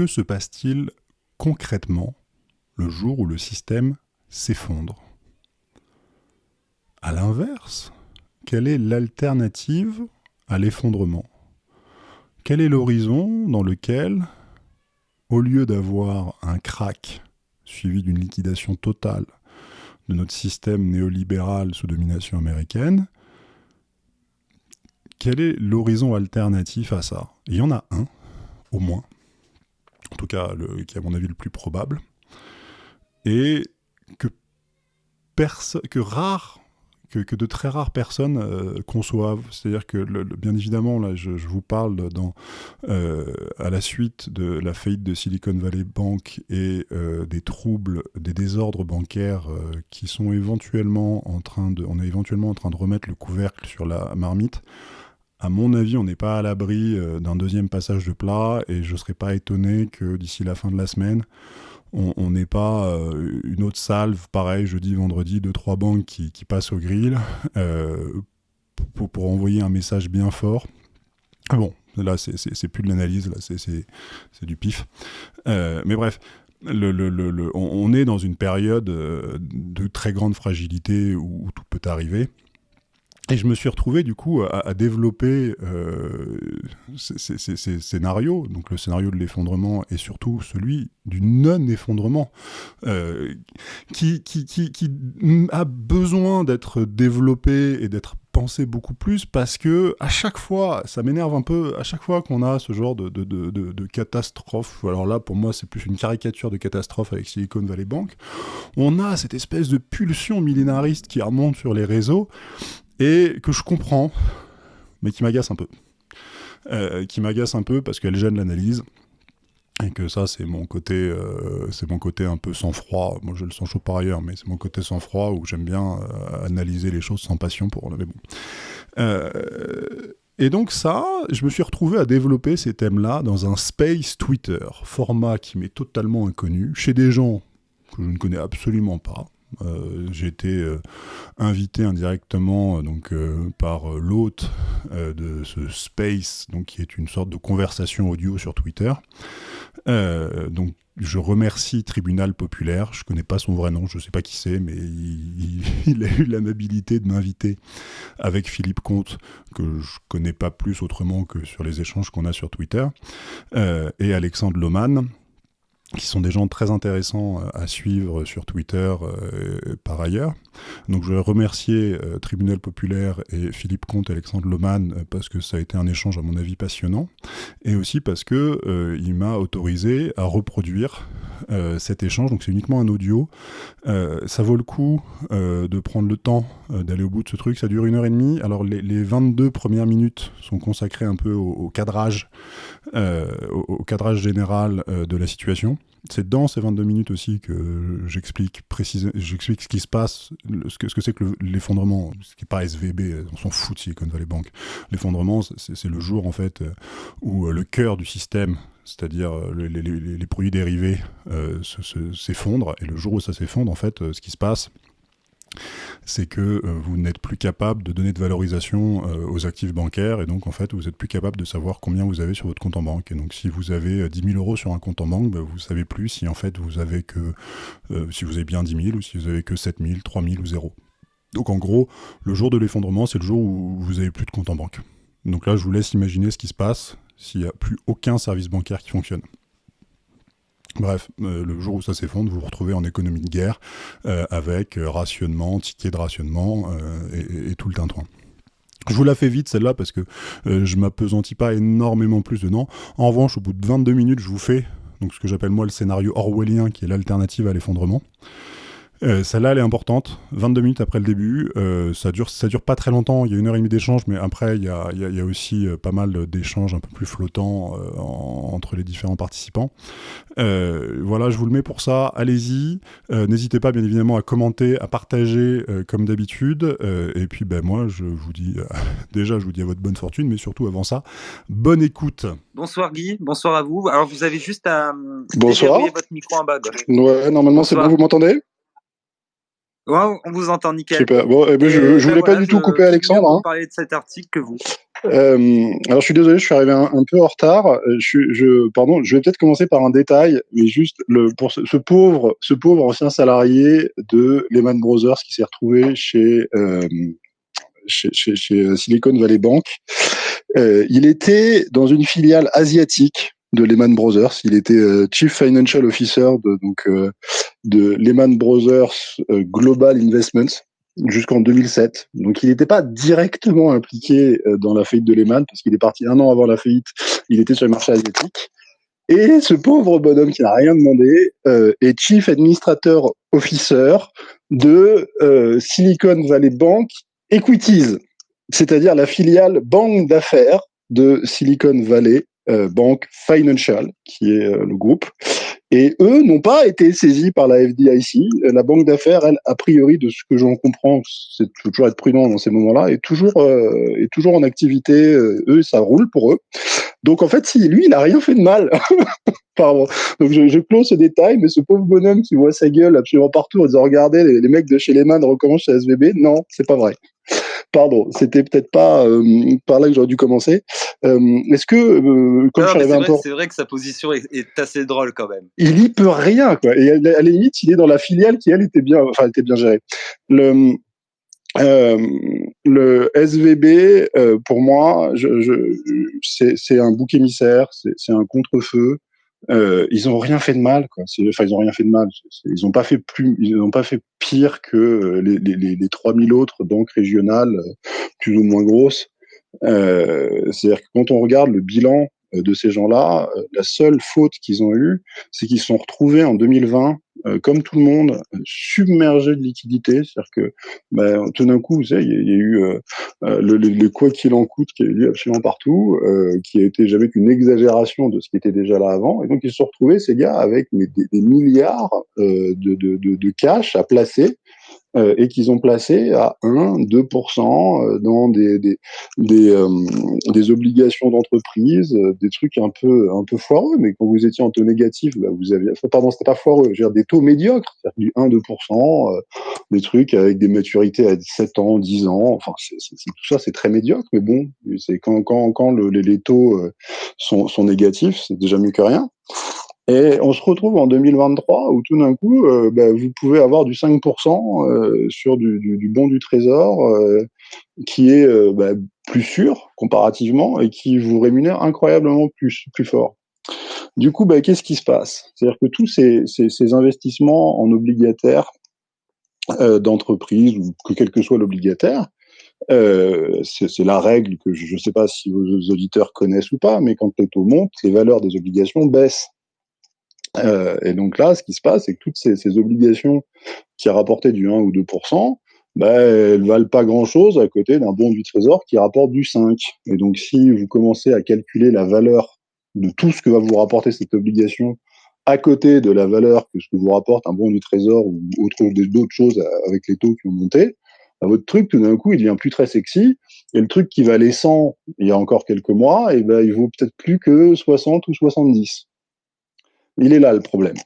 que se passe-t-il concrètement le jour où le système s'effondre? À l'inverse, quelle est l'alternative à l'effondrement? Quel est l'horizon dans lequel, au lieu d'avoir un crack suivi d'une liquidation totale de notre système néolibéral sous domination américaine, quel est l'horizon alternatif à ça? Il y en a un, au moins, en tout cas qui est à mon avis le plus probable, et que, que que, de très rares personnes euh, conçoivent. C'est-à-dire que, bien évidemment, là, je, vous parle dans, euh, à la suite de la faillite de Silicon Valley Bank et euh, des troubles, des désordres bancaires qui sont éventuellement en train de, on est éventuellement en train de remettre le couvercle sur la marmite. À mon avis, on n'est pas à l'abri d'un deuxième passage de plat et je ne serais pas étonné que d'ici la fin de la semaine, on n'est pas euh, une autre salve, pareil, jeudi, vendredi, deux, trois banques qui, passent au grill euh, pour, envoyer un message bien fort. Ah bon, là, c'est plus de l'analyse, là, c'est du pif. Euh, mais bref, on, est dans une période de très grande fragilité où tout peut arriver. Et je me suis retrouvé du coup à, développer euh, ces, scénarios, donc le scénario de l'effondrement et surtout celui du non-effondrement, euh, qui, qui, qui, qui, a besoin d'être développé et d'être pensé beaucoup plus parce que à chaque fois, ça m'énerve un peu, à chaque fois qu'on a ce genre de, de, de, de, catastrophe, alors là pour moi c'est plus une caricature de catastrophe avec Silicon Valley Bank, on a cette espèce de pulsion millénariste qui remonte sur les réseaux et que je comprends, mais qui m'agace un peu. Euh, qui m'agace un peu parce qu'elle gêne l'analyse. Et que ça c'est mon côté euh, c'est mon côté un peu sans froid moi je le sens chaud par ailleurs mais c'est mon côté sans froid où j'aime bien euh, analyser les choses sans passion pour mais bon et donc ça je me suis retrouvé à développer ces thèmes là dans un space Twitter format qui m'est totalement inconnu chez des gens que je ne connais absolument pas euh, j'ai été euh, invité indirectement euh, par l'hôte de ce Space, donc, qui est une sorte de conversation audio sur Twitter. donc je remercie Tribunal Populaire, je ne connais pas son vrai nom, je ne sais pas qui c'est, mais il, a eu l'amabilité de m'inviter avec Philippe Comte, que je connais pas plus autrement que sur les échanges qu'on a sur Twitter, et Alexandre Loman, qui sont des gens très intéressants euh, à suivre sur Twitter euh, par ailleurs. Donc je vais remercier euh, Tribunal Populaire et Philippe Comte et Alexandre Loman parce que ça a été un échange à mon avis passionnant et aussi parce que il m'a autorisé à reproduire cet échange. Donc c'est uniquement un audio. ça vaut le coup de prendre le temps d'aller au bout de ce truc. Ça dure une heure et demie. Alors les, 22 premières minutes sont consacrées un peu au, cadrage, au, cadrage général de la situation. C'est dans ces 22 minutes aussi que j'explique j'explique ce qui se passe, ce que c'est que, l'effondrement, ce qui n'est pas SVB, on s'en fout de Silicon Valley Bank. L'effondrement, c'est le jour en fait où euh, le cœur du système, c'est-à-dire euh, les, produits dérivés, euh. Et le jour où ça s'effondre, en fait, ce qui se passe, c'est que euh, vous n'êtes plus capable de donner de valorisation euh, aux actifs bancaires et donc en fait vous n'êtes plus capable de savoir combien vous avez sur votre compte en banque. Et donc si vous avez 10 euh, 000 euros sur un compte en banque, bah, vous ne savez plus si en fait vous avez que si vous avez bien 10 000 ou si vous avez que 7 000, 3 000 ou 0. Donc en gros, le jour de l'effondrement, c'est le jour où vous n'avez plus de compte en banque. Donc là, je vous laisse imaginer ce qui se passe s'il n'y a plus aucun service bancaire qui fonctionne. Bref, euh, le jour où ça s'effondre, vous vous retrouvez en économie de guerre euh, avec euh, rationnement, ticket de rationnement et, tout le tintouin. Je vous la fais vite celle-là parce que je m'apesantis pas énormément plus dedans. En revanche, au bout de 22 minutes, je vous fais ce que j'appelle moi le scénario orwellien qui est l'alternative à l'effondrement. Euh, celle-là, elle est importante. 22 minutes après le début, euh, ça dure, ça dure pas très longtemps. Il y a une heure et demie d'échange, mais après, il y a, y a, aussi euh, pas mal d'échanges un peu plus flottants entre les différents participants. voilà, je vous le mets pour ça. Allez-y. N'hésitez pas, bien évidemment, à commenter, à partager comme d'habitude. et puis, ben moi, je vous dis déjà, je vous dis à votre bonne fortune, mais surtout avant ça, bonne écoute. Bonsoir Guy, bonsoir à vous. Alors, vous avez juste à bonsoir. votre micro en bas Ouais, normalement, c'est bon. Vous m'entendez? On vous entend nickel. Super. Bon, eh ben, je, ne voulais pas du tout couper Alexandre. Hein. parler de cet article que vous. Euh, alors je suis désolé, je suis arrivé un, peu en retard. Euh, je, je, pardon, je vais peut-être commencer par un détail, mais juste le, pour ce, pauvre, ce pauvre ancien salarié de Lehman Brothers qui s'est retrouvé chez, euh, chez, chez, chez, Silicon Valley Bank. Euh, il était dans une filiale asiatique de Lehman Brothers. Il était euh, Chief Financial Officer de, donc, euh, de Lehman Brothers Global Investments jusqu'en 2007. Donc il n'était pas directement impliqué euh, dans la faillite de Lehman parce qu'il est parti un an avant la faillite. Il était sur le marché asiatique. Et ce pauvre bonhomme qui n'a rien demandé euh, est Chief Administrator Officer de euh, Silicon Valley Bank Equities, c'est-à-dire la filiale banque d'affaires de Silicon Valley Bank Financial, qui est le groupe. Et eux n'ont pas été saisis par la FDIC. La banque d'affaires, elle, a priori, de ce que j'en comprends, c'est toujours être prudent dans ces moments-là, est toujours euh, est toujours en activité. Euh, eux, ça roule pour eux. Donc en fait, si lui, il a rien fait de mal. Pardon. Donc je, je ce détail, mais ce pauvre bonhomme qui voit sa gueule absolument partout en disant regardez, les, les mecs de chez Lehman recommencent chez SVB. Non, c'est pas vrai. Pardon, c'était peut-être pas euh, par là que j'aurais dû commencer. Euh, est-ce que, euh, comme je un peu... C'est vrai que sa position est, assez drôle quand même. Il y peut rien, quoi. Et à, la limite, il est dans la filiale qui, elle, était bien, enfin, était bien gérée. Le, le SVB, pour moi, je, je, c'est un bouc émissaire, c'est un contre-feu. Euh, ils ont rien fait de mal, quoi. Enfin, ils ont rien fait de mal. Ils n'ont pas fait plus, ils n'ont pas fait pire que euh, les, les, les 3000 autres banques régionales, euh, plus ou moins grosses. Euh, C'est-à-dire que quand on regarde le bilan euh, de ces gens-là, la seule faute qu'ils ont eue, c'est qu'ils se sont retrouvés en 2020, euh, comme tout le monde, submergés de liquidités. C'est-à-dire que bah, tout d'un coup, vous savez, il y, a eu le, le, quoi qu'il en coûte qui a eu lieu absolument partout, qui a été jamais qu'une exagération de ce qui était déjà là avant. Et donc, ils se sont retrouvés, ces gars, avec des, des, milliards de, de, de, de cash à placer euh, et qu'ils ont placé à 1, 2% euh, dans des, des, des, euh, des obligations d'entreprise, des trucs un peu, un peu foireux, mais quand vous étiez en taux négatif, bah vous aviez, pardon, c'était pas foireux, je veux dire des taux médiocres, du 1, 2%, des trucs avec des maturités à 7 ans, 10 ans, enfin, c'est, tout ça, c'est très médiocre, mais bon, c'est quand, quand, quand le, les, les, taux sont, sont négatifs, c'est déjà mieux que rien. Et on se retrouve en 2023 où tout d'un coup, euh, bah, vous pouvez avoir du 5% euh, sur du, bon du trésor euh, qui est bah, plus sûr comparativement et qui vous rémunère incroyablement plus, plus fort. Du coup, bah, qu'est-ce qui se passe? C'est-à-dire que tous ces, investissements en obligataire d'entreprise, ou que quel que soit l'obligataire, c'est la règle que je ne sais pas si vos auditeurs connaissent ou pas, mais quand les taux montent, les valeurs des obligations baissent. Euh, et donc là, ce qui se passe, c'est que toutes ces, ces, obligations qui rapportaient du 1 ou 2% bah, elles valent pas grand-chose à côté d'un bon du trésor qui rapporte du 5. Et donc, si vous commencez à calculer la valeur de tout ce que va vous rapporter cette obligation à côté de la valeur que ce que vous rapporte un bon du trésor ou autre d'autres choses avec les taux qui ont monté, bah, votre truc tout d'un coup il devient plus très sexy et le truc qui valait 100 il y a encore quelques mois, et ben il vaut peut-être plus que 60 ou 70. Il est là le problème.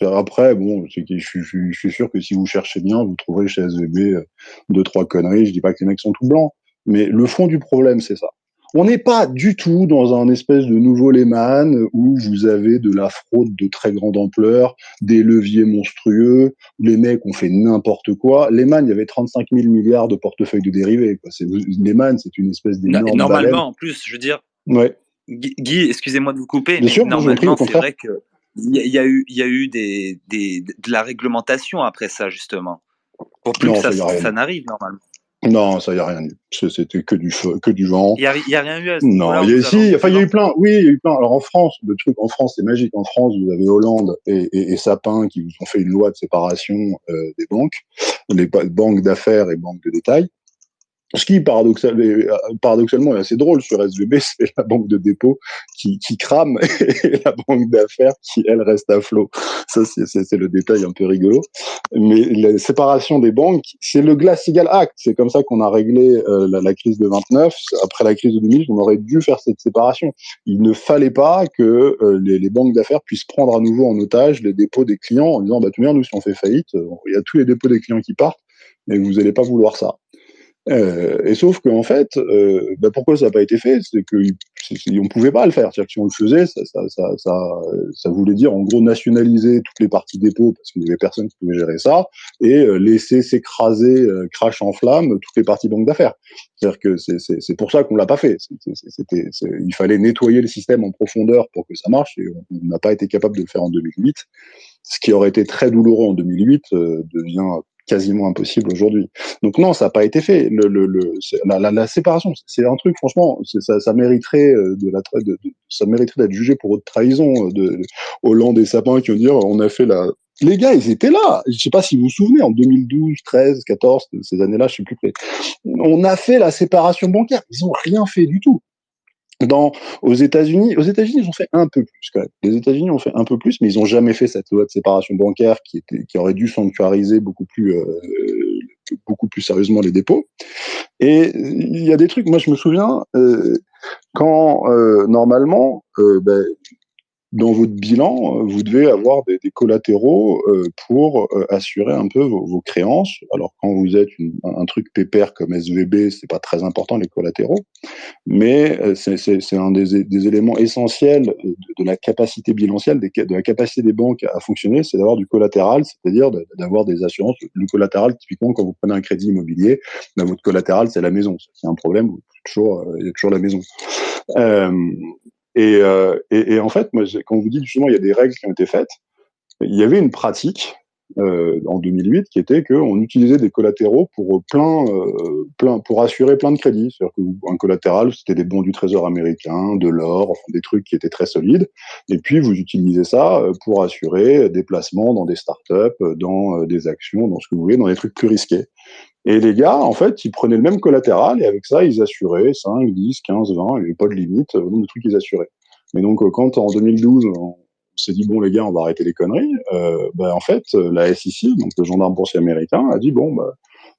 Après, bon, je, je, je, suis sûr que si vous cherchez bien, vous trouverez chez SVB euh, deux, trois conneries. Je dis pas que les mecs sont tout blancs, mais le fond du problème, c'est ça. On n'est pas du tout dans un espèce de nouveau Lehman où vous avez de la fraude de très grande ampleur, des leviers monstrueux, où les mecs ont fait n'importe quoi. Lehman, il y avait 35 000 milliards de portefeuilles de dérivés. Quoi. Lehman, c'est une espèce d'énorme. Normalement, en plus, je veux dire. Ouais. Guy, excusez-moi de vous couper, mais sûr, normalement, c'est vrai que il y, a eu, il y a eu des, des, de la réglementation après ça, justement. Pour plus que ça, ça, n'arrive, normalement. Non, ça, il n'y a rien eu. C'était que du feu, que du vent. Il n'y a, y a, rien eu à ce Non, il y a, si, enfin, il y a eu plein, oui, il y a eu plein. Alors, en France, le truc, en France, c'est magique. En France, vous avez Hollande et, et, et, Sapin qui vous ont fait une loi de séparation euh, des banques, les banques d'affaires et banques de détail. Ce qui, euh, paradoxalement, est assez drôle sur SVB, c'est la banque de dépôt qui, crame et la banque d'affaires qui, elle, reste à flot. Ça, c'est le détail un peu rigolo. Mais la séparation des banques, c'est le Glass-Steagall Act. C'est comme ça qu'on a réglé euh, la, crise de 29. Après la crise de 2000, on aurait dû faire cette séparation. Il ne fallait pas que euh, les, les, banques d'affaires puissent prendre à nouveau en otage les dépôts des clients en disant, bah, tout bien, nous, si on fait faillite, il y a tous les dépôts des clients qui partent et vous n'allez pas vouloir ça. Euh, et sauf qu'en fait, euh, bah pourquoi ça n'a pas été fait? C'est que on pouvait pas le faire. C'est-à-dire que si on le faisait, ça, ça, ça, ça, voulait dire en gros nationaliser toutes les parties dépôts parce qu'il n'y avait personne qui pouvait gérer ça et euh, laisser s'écraser, euh, crash en flamme, toutes les parties banques d'affaires. C'est-à-dire que c'est pour ça qu'on l'a pas fait. C'était, il fallait nettoyer le système en profondeur pour que ça marche et on n'a pas été capable de le faire en 2008. Ce qui aurait été très douloureux en 2008 euh, devient quasiment impossible aujourd'hui. Donc non, ça n'a pas été fait. Le, le, le la, la, séparation, c'est un truc, franchement, ça, ça, mériterait euh, de la de, de, ça mériterait d'être jugé pour haute trahison. Euh, de, Hollande et Sapin qui vont dire, on a fait la. Les gars, ils étaient là. Je sais pas si vous vous souvenez, en 2012, 13, 14, ces années-là, je sais plus. On a fait la séparation bancaire. Ils ont rien fait du tout. Dans, aux États-Unis, aux États-Unis, ils ont fait un peu plus quand même. Les États-Unis ont fait un peu plus, mais ils ont jamais fait cette loi de séparation bancaire qui était, qui aurait dû sanctuariser beaucoup plus, euh, beaucoup plus sérieusement les dépôts. Et il y a des trucs. Moi, je me souviens euh, quand euh, normalement, euh, ben, dans votre bilan, euh, vous devez avoir des, collatéraux euh, pour euh, assurer un peu vos, créances. Alors quand vous êtes un truc pépère comme SVB, c'est pas très important les collatéraux, mais c'est un des, éléments essentiels de, la capacité bilancielle, de la capacité des banques à fonctionner, c'est d'avoir du collatéral, c'est-à-dire d'avoir des assurances. Le collatéral, typiquement, quand vous prenez un crédit immobilier, ben, votre collatéral c'est la maison. C'est un problème, il y a toujours la maison. Euh, et, en fait, quand vous dites justement il y a des règles qui ont été faites, il y avait une pratique euh, en 2008 qui était qu'on utilisait des collatéraux pour euh, assurer plein de crédits. C'est-à-dire qu'un collatéral, c'était des bons du Trésor américain, de l'or, des trucs qui étaient très solides. Et puis vous utilisez ça pour assurer des placements dans des startups, dans des actions, dans ce que vous voulez, dans des trucs plus risqués. Et les gars, en fait, ils prenaient le même collatéral et avec ça, ils assuraient 5, 10, 15, 20, il n'y avait pas de limite au nombre de trucs qu'ils assuraient. Mais donc, euh, quand en 2012, on s'est dit, bon, les gars, on va arrêter les conneries, euh, bah, en fait, la SEC, donc le gendarme boursier américain, a dit, bon, bah,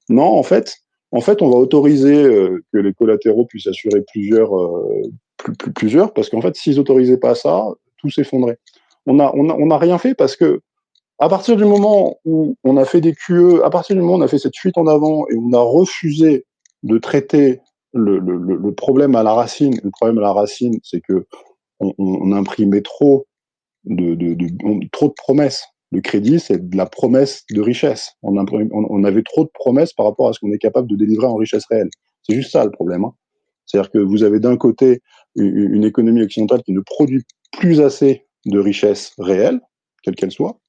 non, en fait, en fait, on va autoriser euh, que les collatéraux puissent assurer plusieurs, euh, plus, plus, plusieurs, parce qu'en fait, s'ils autorisaient pas ça, tout s'effondrait. On a, on a, on a rien fait parce que à partir du moment où on a fait des QE, à partir du moment où on a fait cette fuite en avant et on a refusé de traiter le, problème à la racine, le problème à la racine, c'est que on, imprimait trop de, de, de trop de promesses. Le crédit, c'est de la promesse de richesse. On, avait trop de promesses par rapport à ce qu'on est capable de délivrer en richesse réelle. C'est juste ça le problème. Hein. C'est-à-dire que vous avez d'un côté une, économie occidentale qui ne produit plus assez de richesse réelle, quelle qu'elle soit,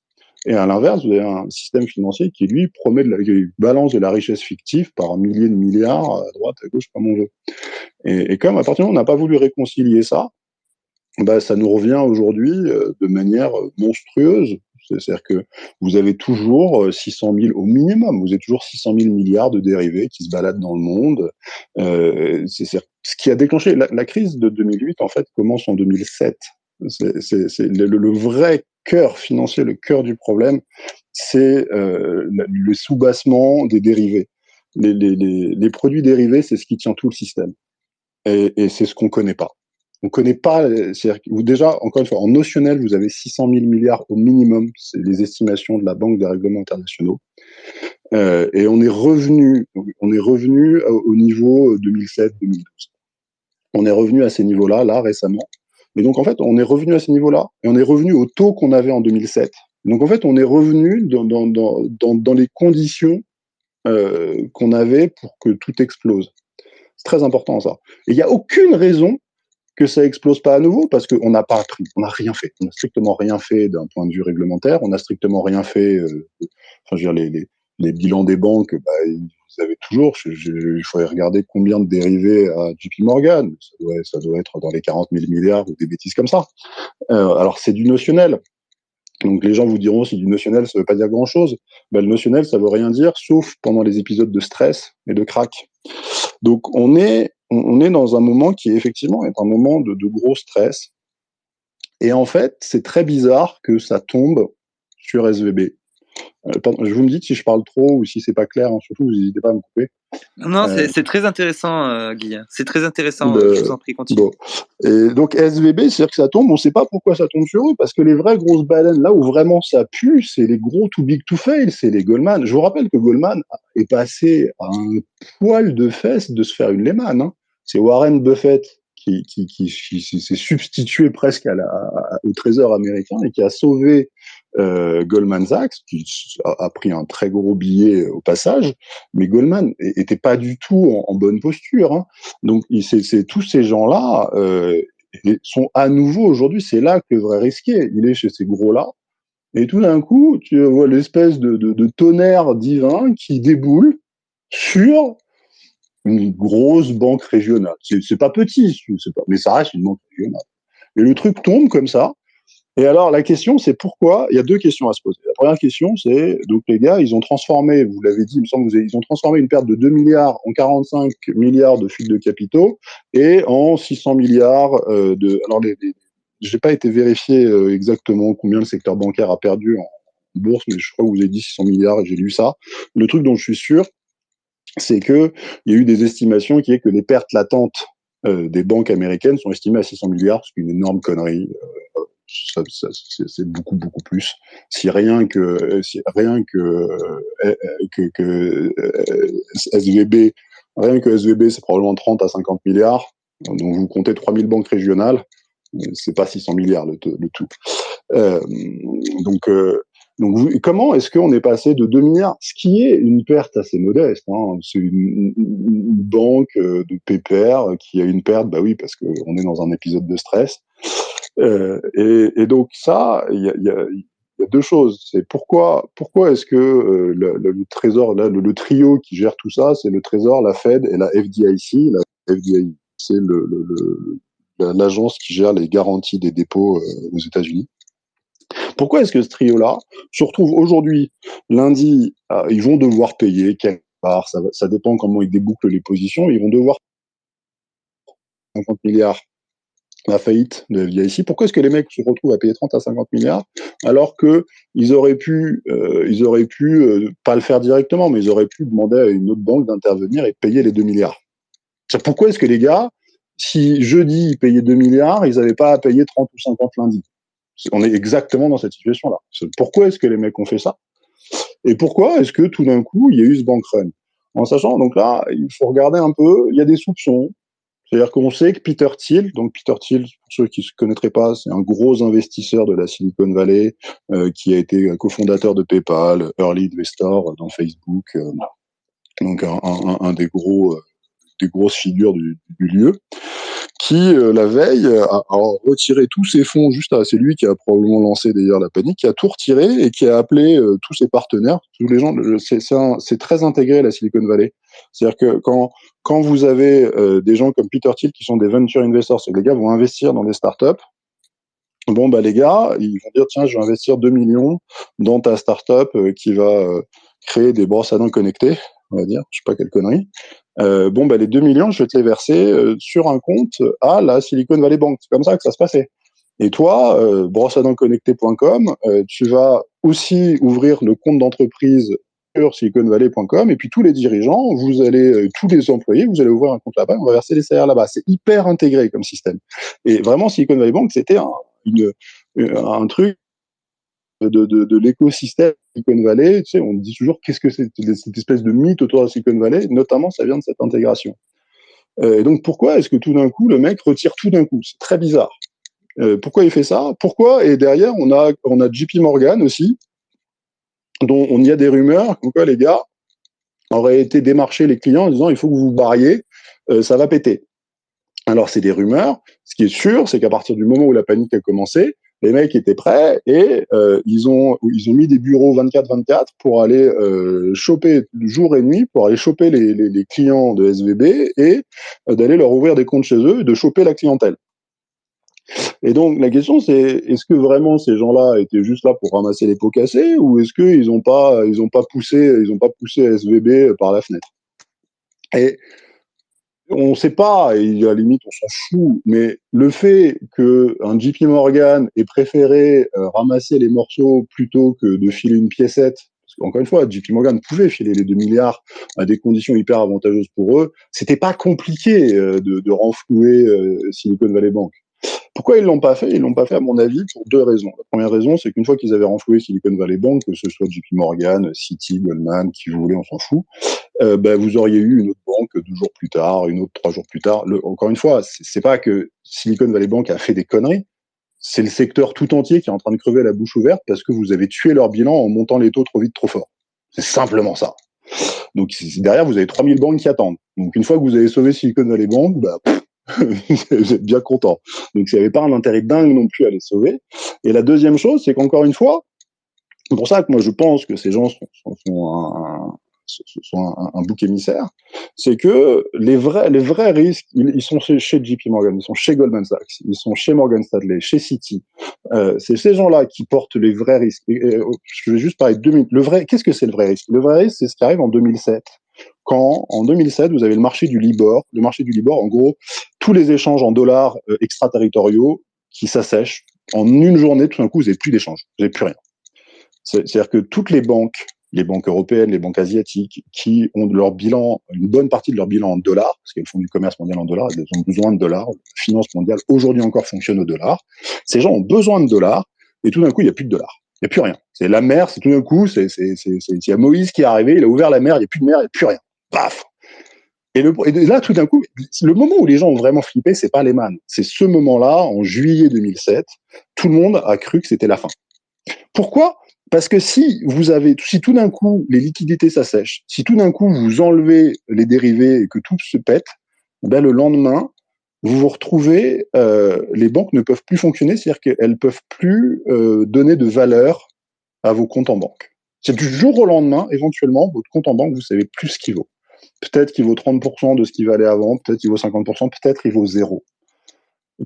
et à l'inverse, vous avez un système financier qui, lui, promet de la balance de la richesse fictive par milliers de milliards à droite, à gauche, comme on veut. Et, comme à partir du moment où on n'a pas voulu réconcilier ça, bah, ça nous revient aujourd'hui euh, de manière monstrueuse. C'est-à-dire que vous avez toujours 600 euh, 000 au minimum, vous avez toujours 600 000 milliards de dérivés qui se baladent dans le monde. Euh, c'est ce qui a déclenché la, crise de 2008 en fait commence en 2007. C'est le, vrai cœur financier, le cœur du problème, c'est euh, le soubassement des dérivés. Les, produits dérivés, c'est ce qui tient tout le système. Et, c'est ce qu'on connaît pas. On connaît pas, déjà, encore une fois, en notionnel, vous avez 600 000 milliards au minimum, c'est les estimations de la Banque des règlements internationaux. Euh, et on est revenu, on est revenu au niveau 2007-2012. On est revenu à ces niveaux-là, là, récemment. Et donc, en fait, on est revenu à ce niveau-là, et on est revenu au taux qu'on avait en 2007. Donc, en fait, on est revenu dans, les conditions euh, qu'on avait pour que tout explose. C'est très important, ça. Et il n'y a aucune raison que ça explose pas à nouveau, parce qu'on n'a pas pris, on n'a rien fait. On n'a strictement rien fait d'un point de vue réglementaire, on n'a strictement rien fait, euh, enfin, je veux dire, les, bilans des banques, bah, vous avez toujours, il faudrait regarder combien de dérivés à JP Morgan, ça doit, être dans les 40 000 milliards ou des bêtises comme ça. Euh, alors c'est du notionnel. Donc les gens vous diront si du notionnel ça veut pas dire grand chose. Ben, le notionnel ça veut rien dire sauf pendant les épisodes de stress et de crack. Donc on est, on, est dans un moment qui effectivement est un moment de, de gros stress. Et en fait, c'est très bizarre que ça tombe sur SVB. Euh, je vous me dites si je parle trop ou si c'est pas clair, hein, surtout, vous n'hésitez pas à me couper. Non, euh, c'est très intéressant, euh, Guy. C'est très intéressant. je vous en prie, continue. Et donc SVB, c'est-à-dire que ça tombe. On ne sait pas pourquoi ça tombe sur eux, parce que les vraies grosses baleines, là où vraiment ça pue, c'est les gros too big to fail, c'est les Goldman. Je vous rappelle que Goldman est passé à un poil de fesses de se faire une Lehman. Hein. C'est Warren Buffett qui, qui, qui, s'est substitué presque à la, au trésor américain et qui a sauvé euh, Goldman Sachs, qui a, pris un très gros billet au passage, mais Goldman était pas du tout en, bonne posture. Hein. Donc, c'est tous ces gens-là euh, sont à nouveau aujourd'hui, c'est là que le vrai risqué. Il est chez ces gros-là. Et tout d'un coup, tu vois l'espèce de, tonnerre divin qui déboule sur une grosse banque régionale. C'est pas petit, mais ça reste une banque régionale. Et le truc tombe comme ça. Et alors, la question, c'est pourquoi Il y a deux questions à se poser. La première question, c'est donc les gars, ils ont transformé, vous l'avez dit, il me semble, ils ont transformé une perte de 2 milliards en 45 milliards de fuite de capitaux et en 600 milliards euh, de. Alors, les, je n'ai pas été vérifié euh, exactement combien le secteur bancaire a perdu en bourse, mais je crois que vous avez dit 600 milliards et j'ai lu ça. Le truc dont je suis sûr, c'est que il y a eu des estimations qui est que les pertes latentes euh, des banques américaines sont estimées à 600 milliards, ce qui est une énorme connerie. C'est beaucoup beaucoup plus. Si rien que si rien que euh, que, que SVB, rien que SVB, c'est probablement 30 à 50 milliards. Donc vous comptez 3000 banques régionales, c'est pas 600 milliards le, tout. Euh, donc donc, comment est-ce qu'on est passé de 2 milliards, ce qui est une perte assez modeste, hein, c'est une, banque euh, de PPR qui a une perte, bah oui, parce qu'on est dans un épisode de stress. Euh, et, donc ça, il y a, deux choses. C'est pourquoi, pourquoi est-ce que euh, le, trésor, là, le, trio qui gère tout ça, c'est le trésor, la Fed et la FDIC. La FDIC, c'est l'agence qui gère les garanties des dépôts euh, aux États-Unis. Pourquoi est-ce que ce trio-là se retrouve aujourd'hui, lundi, ils vont devoir payer quelque part, ça, ça dépend comment ils débouclent les positions, ils vont devoir 50 milliards la faillite de FDIC. Pourquoi est-ce que les mecs se retrouvent à payer 30 à 50 milliards alors que ils auraient pu, euh, ils auraient pu euh, pas le faire directement, mais ils auraient pu demander à une autre banque d'intervenir et payer les 2 milliards? Pourquoi est-ce que les gars, si jeudi ils payaient 2 milliards, ils n'avaient pas à payer 30 ou 50 lundi? On est exactement dans cette situation-là. Pourquoi est-ce que les mecs ont fait ça? Et pourquoi est-ce que tout d'un coup, il y a eu ce bank run? En sachant, donc là, il faut regarder un peu, il y a des soupçons. C'est-à-dire qu'on sait que Peter Thiel, donc Peter Thiel, pour ceux qui ne connaîtraient pas, c'est un gros investisseur de la Silicon Valley, euh, qui a été cofondateur de PayPal, early investor dans Facebook, euh, donc un, des gros, euh, des grosses figures du lieu qui euh, la veille a, retiré tous ses fonds juste à c'est lui qui a probablement lancé d'ailleurs la panique qui a tout retiré et qui a appelé euh, tous ses partenaires tous les gens c'est très intégré la Silicon Valley. C'est-à-dire que quand quand vous avez euh, des gens comme Peter Thiel qui sont des venture investors c'est les gars vont investir dans des startups. Bon bah les gars ils vont dire tiens je vais investir 2 millions dans ta startup qui va créer des brosses à dents connectées on va dire, je sais pas quelle connerie. Euh, bon, bah, les 2 millions, je vais te les verser euh, sur un compte à la Silicon Valley Bank. C'est comme ça que ça se passait. Et toi, euh, euh, tu vas aussi ouvrir le compte d'entreprise sur siliconvalley.com et puis tous les dirigeants, vous allez, tous les employés, vous allez ouvrir un compte là-bas, on va verser les salaires là-bas. C'est hyper intégré comme système. Et vraiment, Silicon Valley Bank, c'était un truc de, de, de l'écosystème Silicon Valley. Tu sais, on dit toujours qu'est-ce que c'est cette espèce de mythe autour de Silicon Valley? Notamment, ça vient de cette intégration. Euh, et donc, pourquoi est-ce que tout d'un coup, le mec retire tout d'un coup? C'est très bizarre. Euh, pourquoi il fait ça? Pourquoi? Et derrière, on a, on a JP Morgan aussi, dont on y a des rumeurs comme quoi les gars auraient été démarcher les clients en disant il faut que vous vous barriez, euh, ça va péter. Alors, c'est des rumeurs. Ce qui est sûr, c'est qu'à partir du moment où la panique a commencé, les mecs étaient prêts et euh, ils ont ils ont mis des bureaux 24-24 pour aller euh, choper jour et nuit pour aller choper les, les, les clients de SVB et euh, d'aller leur ouvrir des comptes chez eux et de choper la clientèle. Et donc la question c'est est-ce que vraiment ces gens-là étaient juste là pour ramasser les pots cassés ou est-ce qu'ils ont pas ils ont pas poussé ils ont pas poussé SVB par la fenêtre? Et on ne sait pas, et à la limite on s'en fout, mais le fait qu'un JP Morgan ait préféré euh, ramasser les morceaux plutôt que de filer une piécette, parce qu'encore une fois, JP Morgan pouvait filer les 2 milliards à des conditions hyper avantageuses pour eux, c'était pas compliqué euh, de, renflouer euh, Silicon Valley Bank. Pourquoi ils l'ont pas fait? Ils l'ont pas fait, à mon avis, pour deux raisons. La première raison, c'est qu'une fois qu'ils avaient renfloué Silicon Valley Bank, que ce soit JP Morgan, Citi, Goldman, qui vous voulez, on s'en fout, euh, ben, vous auriez eu une autre banque deux jours plus tard, une autre trois jours plus tard. Le, encore une fois, c'est pas que Silicon Valley Bank a fait des conneries, c'est le secteur tout entier qui est en train de crever la bouche ouverte parce que vous avez tué leur bilan en montant les taux trop vite, trop fort. C'est simplement ça. Donc derrière, vous avez 3000 banques qui attendent. Donc une fois que vous avez sauvé Silicon Valley Bank, bah, vous êtes bien content. Donc, il n'y avait pas un intérêt dingue non plus à les sauver. Et la deuxième chose, c'est qu'encore une fois, c'est pour ça que moi je pense que ces gens sont, sont, un, sont un, bouc émissaire, c'est que les vrais, les vrais risques, ils, sont chez, JP Morgan, ils sont chez Goldman Sachs, ils sont chez Morgan Stanley, chez Citi. Euh, c'est ces gens-là qui portent les vrais risques. je vais juste parler de deux minutes. Le vrai, qu'est-ce que c'est le vrai risque? Le vrai risque, c'est ce qui arrive en 2007 quand en 2007 vous avez le marché du Libor. Le marché du Libor, en gros, tous les échanges en dollars euh, extraterritoriaux qui s'assèchent en une journée. Tout d'un coup, vous n'avez plus d'échanges, vous n'avez plus rien. C'est-à-dire que toutes les banques, les banques européennes, les banques asiatiques, qui ont de leur bilan, une bonne partie de leur bilan en dollars, parce qu'elles font du commerce mondial en dollars, elles ont besoin de dollars. La finance mondiale aujourd'hui encore fonctionne au dollar. Ces gens ont besoin de dollars, et tout d'un coup, il n'y a plus de dollars. Il n'y a plus rien. C'est la mer, c'est tout d'un coup, c'est, c'est, c'est, il y a Moïse qui est arrivé, il a ouvert la mer, il n'y a plus de mer, il n'y a plus rien. Paf! Et, et, là, tout d'un coup, le moment où les gens ont vraiment flippé, c'est pas les man. C'est ce moment-là, en juillet 2007, tout le monde a cru que c'était la fin. Pourquoi? Parce que si vous avez, si tout d'un coup les liquidités s'assèchent, si tout d'un coup vous enlevez les dérivés et que tout se pète, ben le lendemain, vous vous retrouvez, euh, les banques ne peuvent plus fonctionner, c'est-à-dire qu'elles peuvent plus euh, donner de valeur à vos comptes en banque. C'est du jour au lendemain, éventuellement, votre compte en banque, vous savez plus ce qu'il vaut. Peut-être qu'il vaut 30% de ce qu'il valait avant, peut-être qu'il vaut 50%, peut-être il vaut zéro.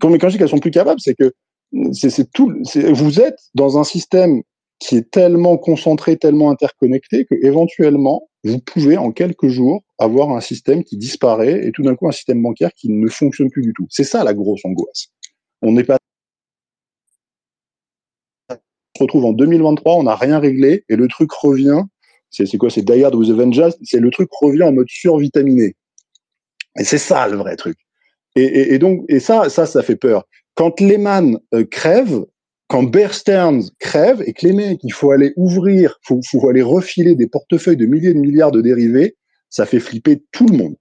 Quand, quand je dis qu'elles sont plus capables, c'est que. Vous êtes dans un système qui est tellement concentré, tellement interconnecté que éventuellement, vous pouvez en quelques jours avoir un système qui disparaît et tout d'un coup un système bancaire qui ne fonctionne plus du tout. C'est ça la grosse angoisse. On n'est pas on se retrouve en 2023, on n'a rien réglé et le truc revient. C'est quoi C'est Die Hard with Avengers. C'est le truc revient en mode survitaminé. Et c'est ça le vrai truc. Et, et, donc, et ça, ça, ça fait peur. Quand Lehman euh, crève, quand Bear Stearns crève et que les mecs, il faut aller ouvrir, faut, faut aller refiler des portefeuilles de milliers de milliards de dérivés, ça fait flipper tout le monde.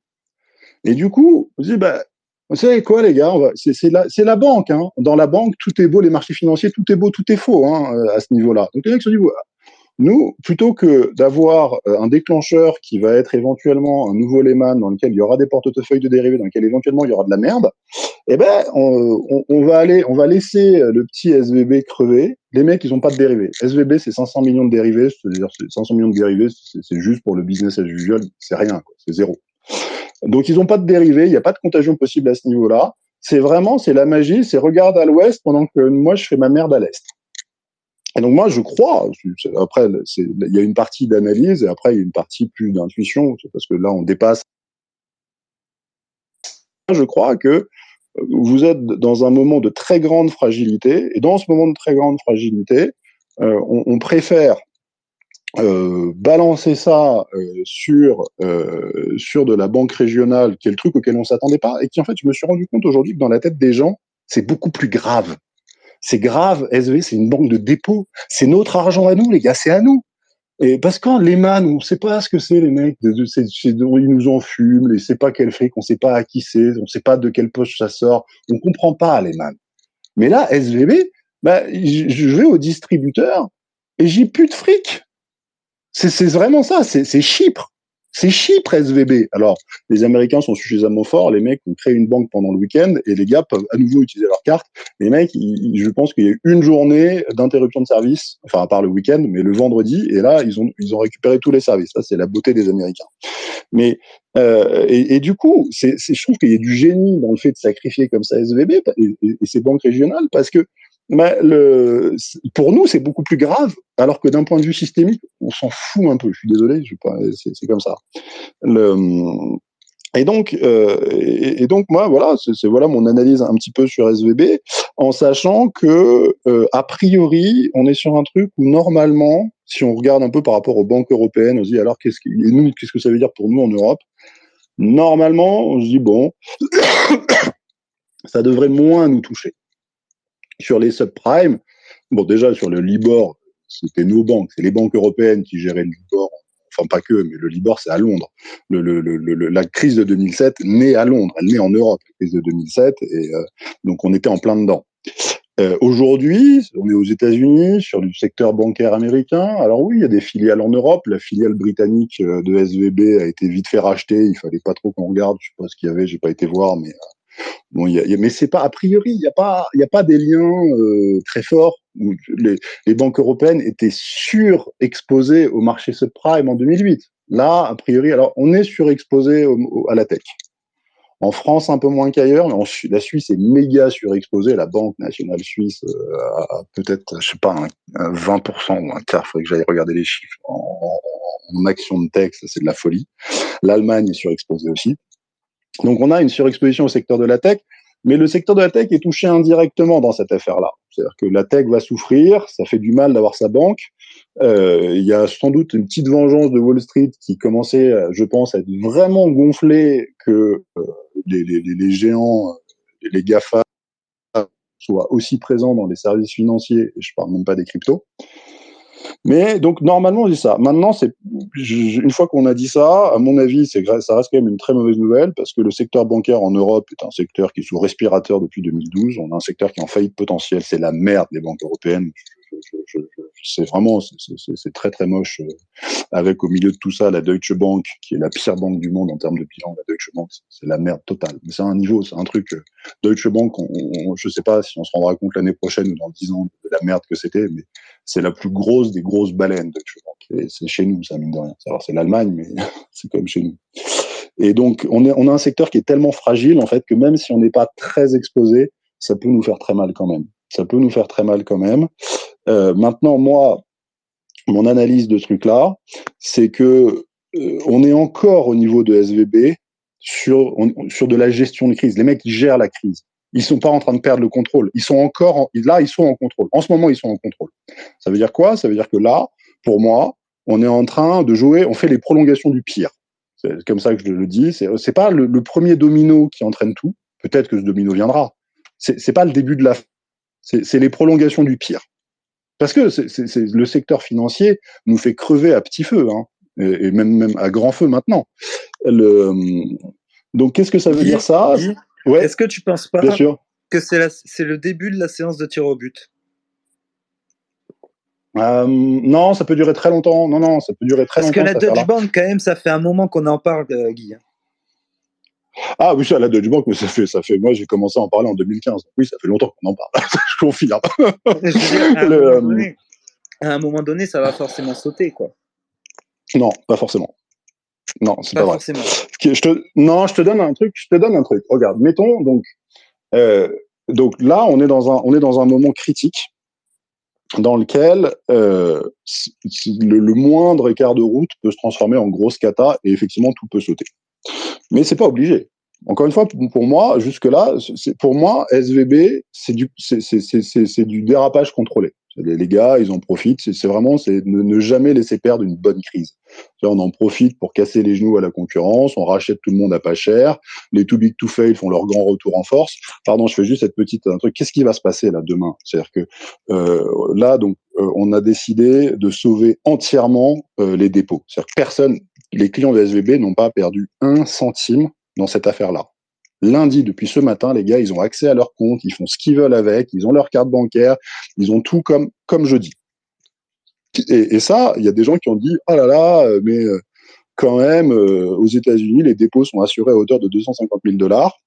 Et du coup, on se dit, bah, vous savez quoi, les gars, c'est la, banque. Hein. Dans la banque, tout est beau, les marchés financiers, tout est beau, tout est faux hein, à ce niveau-là. Donc les mecs nous, plutôt que d'avoir euh, un déclencheur qui va être éventuellement un nouveau Lehman dans lequel il y aura des portefeuilles de dérivés, dans lequel éventuellement il y aura de la merde, eh ben, on, va laisser le petit SVB crever. Les mecs, ils ont pas de dérivés. SVB, c'est 500 millions de dérivés. C'est-à-dire, 500 millions de dérivés, c'est juste pour le business as usual. C'est rien, c'est zéro. Donc, ils ont pas de dérivés. Il n'y a pas de contagion possible à ce niveau-là. C'est vraiment, c'est la magie. C'est regarde à l'ouest pendant que moi, je fais ma merde à l'est. Et donc moi, je crois, après, il y a une partie d'analyse et après, il y a une partie plus d'intuition, parce que là, on dépasse. Je crois que vous êtes dans un moment de très grande fragilité, et dans ce moment de très grande fragilité, euh, on, préfère euh, balancer ça euh, sur euh, sur de la banque régionale, qui est le truc auquel on s'attendait pas, et qui en fait, je me suis rendu compte aujourd'hui que dans la tête des gens, c'est beaucoup plus grave. C'est grave, SV, c'est une banque de dépôt. C'est notre argent à nous, les gars, c'est à nous. Et parce que les man, on sait pas ce que c'est, les mecs. Ils nous en fument, et sait pas quel fric, on sait pas à qui c'est, on sait pas de quelle poche ça sort. On comprend pas, les man. Mais là, SVB, bah, je vais au distributeur et j'ai plus de fric. C'est vraiment ça, c'est Chypre. C'est Chypre SVB. Alors, les Américains sont suffisamment forts, les mecs ont créé une banque pendant le week-end et les gars peuvent à nouveau utiliser leur carte. Les mecs, je pense qu'il y a eu une journée d'interruption de service, enfin à part le week-end, mais le vendredi, et là, ils ont, ils ont récupéré tous les services. Ça, c'est la beauté des Américains. Mais euh, et, du coup, c'est, je trouve qu'il y a du génie dans le fait de sacrifier comme ça SVB et, et, et ces banques régionales parce que mais le, pour nous, c'est beaucoup plus grave, alors que d'un point de vue systémique, on s'en fout un peu. Je suis désolé, c'est comme ça. Le, Et donc, euh, et, donc moi, voilà, c'est voilà mon analyse un petit peu sur SVB, en sachant que euh, a priori, on est sur un truc où normalement, si on regarde un peu par rapport aux banques européennes, on se dit alors qu'est-ce que nous, qu'est-ce que ça veut dire pour nous en Europe? Normalement, on se dit bon, ça devrait moins nous toucher. Sur les subprimes, bon déjà sur le Libor, c'était nos banques, c'est les banques européennes qui géraient le Libor enfin pas que, mais le Libor, c'est à Londres. La crise de 2007 naît à Londres, elle naît en Europe, la crise de 2007, et euh, donc on était en plein dedans. Euh, Aujourd'hui, on est aux États-Unis, sur du secteur bancaire américain. Alors oui, il y a des filiales en Europe. La filiale britannique euh, de SVB a été vite fait racheter. Il fallait pas trop qu'on regarde. Je sais pas ce qu'il y avait, j'ai pas été voir, mais Bon, y a, y a, mais c'est pas a priori, il n'y a pas, a pas des liens euh, très forts. Les, les, banques européennes étaient surexposées au marché subprime en 2008. Là, a priori, alors on est surexposé au, à la tech. En France, un peu moins qu'ailleurs, mais en, la Suisse est méga surexposée. La Banque nationale suisse euh, a peut-être, je sais pas, un, un 20% ou un quart. Faudrait que j'aille regarder les chiffres. En, en, en action de tech, c'est de la folie. L'Allemagne est surexposée aussi. Donc on a une surexposition au secteur de la tech, mais le secteur de la tech est touché indirectement dans cette affaire-là. C'est-à-dire que la tech va souffrir, ça fait du mal d'avoir sa banque. Euh, il y a sans doute une petite vengeance de Wall Street qui commençait, je pense, à être vraiment gonflée que euh, les, les, géants, les GAFA, soient aussi présents dans les services financiers, et je parle même pas des cryptos. Mais donc normalement on dit ça. Maintenant, c'est une fois qu'on a dit ça, à mon avis, c'est ça reste quand même une très mauvaise nouvelle parce que le secteur bancaire en Europe est un secteur qui est sous respirateur depuis 2012. On a un secteur qui est en faillite potentielle. C'est la merde les banques européennes c'est vraiment, c'est très très moche. Euh, avec au milieu de tout ça la Deutsche Bank, qui est la pire banque du monde en termes de bilan. La Deutsche Bank, c'est la merde totale. Mais c'est un niveau, c'est un truc. Euh, Deutsche Bank, on, je sais pas si on se rendra compte l'année prochaine ou dans dix ans de la merde que c'était, mais c'est la plus grosse des grosses baleines Deutsche Bank. C'est chez nous, ça mine de rien. Alors c'est l'Allemagne, mais c'est comme chez nous. Et donc on, on a un secteur qui est tellement fragile en fait que même si on n'est pas très exposé, ça peut nous faire très mal quand même. Ça peut nous faire très mal quand même. Euh, maintenant, moi, mon analyse de ce truc-là, c'est que euh, on est encore au niveau de SVB sur, sur de la gestion de crise. Les mecs, ils gèrent la crise. Ils sont pas en train de perdre le contrôle. Ils sont encore en, là, ils sont en contrôle. En ce moment, ils sont en contrôle. Ça veut dire quoi? Ça veut dire que là, pour moi, on est en train de jouer. On fait les prolongations du pire. C'est comme ça que je le dis. C'est c'est pas le, premier domino qui entraîne tout. Peut-être que ce domino viendra. C'est c'est pas le début de la. C'est les prolongations du pire. Parce que le secteur financier nous fait crever à petit feu, hein, et, même, même à grand feu maintenant. Le, donc, qu'est-ce que ça veut dire ça ouais. Est-ce que tu penses pas que c'est le début de la séance de tir au but? Euh, non, ça peut durer très longtemps. Non, non, ça peut durer très longtemps. Parce que la Dutch Bank, quand même, ça fait un moment qu'on en parle, euh, Guy. Hein. Ah oui, ça, la Deutsche Bank, mais ça fait, ça fait. Moi, j'ai commencé à en parler en 2015. Oui, ça fait longtemps qu'on en parle. je confirme. Euh, à, un moment donné, ça va forcément sauter, quoi. Non, pas forcément. Non, c'est pas, pas forcément. vrai. Je te, non, je te donne un truc. Je te donne un truc. Regarde, mettons donc. Euh, donc là, on est dans un, on est dans un moment critique dans lequel euh, le, le, moindre écart de route peut se transformer en grosse cata et effectivement tout peut sauter. Mais c'est pas obligé. Encore une fois, pour moi, jusque-là, pour moi, SVB, c'est du, du dérapage contrôlé. Les, gars, ils en profitent. C'est vraiment, c'est ne, jamais laisser perdre une bonne crise. On en profite pour casser les genoux à la concurrence. On rachète tout le monde à pas cher. Les too big to fail font leur grand retour en force. Pardon, je fais juste cette petite un truc. Qu'est-ce qui va se passer là demain? C'est-à-dire que euh, là, donc, euh, on a décidé de sauver entièrement euh, les dépôts. C'est-à-dire personne, les clients de SVB n'ont pas perdu un centime dans cette affaire-là. Lundi, depuis ce matin, les gars, ils ont accès à leur compte, ils font ce qu'ils veulent avec, ils ont leur carte bancaire, ils ont tout comme, comme jeudi. Et, et ça, il y a des gens qui ont dit, oh là là, mais euh, quand même, euh, aux États-Unis, les dépôts sont assurés à hauteur de 250 000 dollars.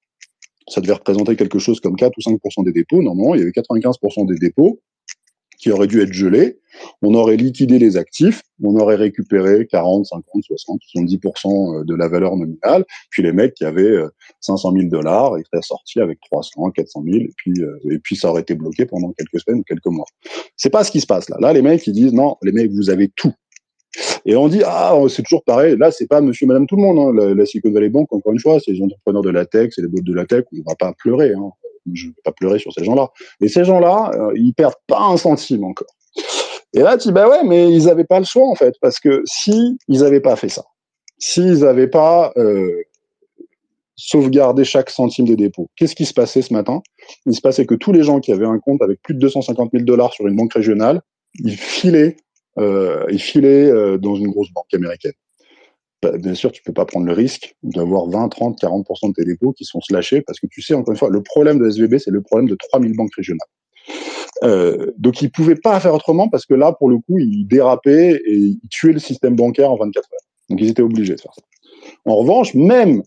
Ça devait représenter quelque chose comme 4 ou 5% des dépôts. Normalement, il y avait 95% des dépôts qui aurait dû être gelé, on aurait liquidé les actifs, on aurait récupéré 40, 50, 60, 70% de la valeur nominale, puis les mecs qui avaient 500 000 dollars, ils seraient sortis avec 300, 400 000, et puis, euh, et puis ça aurait été bloqué pendant quelques semaines ou quelques mois. C'est pas ce qui se passe là. Là, les mecs, ils disent non, les mecs, vous avez tout. Et on dit, ah, c'est toujours pareil. Là, c'est pas monsieur, madame, tout le monde. Hein. La, Silicon Valley Bank, encore une fois, c'est les entrepreneurs de la tech, c'est les boîtes de la tech. On va pas pleurer. Hein. Je vais pas pleurer sur ces gens-là. Et ces gens-là, euh, ils perdent pas un centime encore. Et là, tu dis, bah ouais, mais ils avaient pas le choix, en fait. Parce que si ils avaient pas fait ça, s'ils avaient pas euh, sauvegardé chaque centime des dépôts, qu'est-ce qui se passait ce matin? Il se passait que tous les gens qui avaient un compte avec plus de 250 000 dollars sur une banque régionale, ils filaient euh, il filait euh, dans une grosse banque américaine. Bah, bien sûr, tu peux pas prendre le risque d'avoir 20, 30, 40% de tes dépôts qui sont slashés parce que tu sais, encore une fois, le problème de SVB, c'est le problème de 3000 banques régionales. Euh, donc, ils pouvaient pas faire autrement parce que là, pour le coup, ils dérapaient et ils tuaient le système bancaire en 24 heures. Donc, ils étaient obligés de faire ça. En revanche, même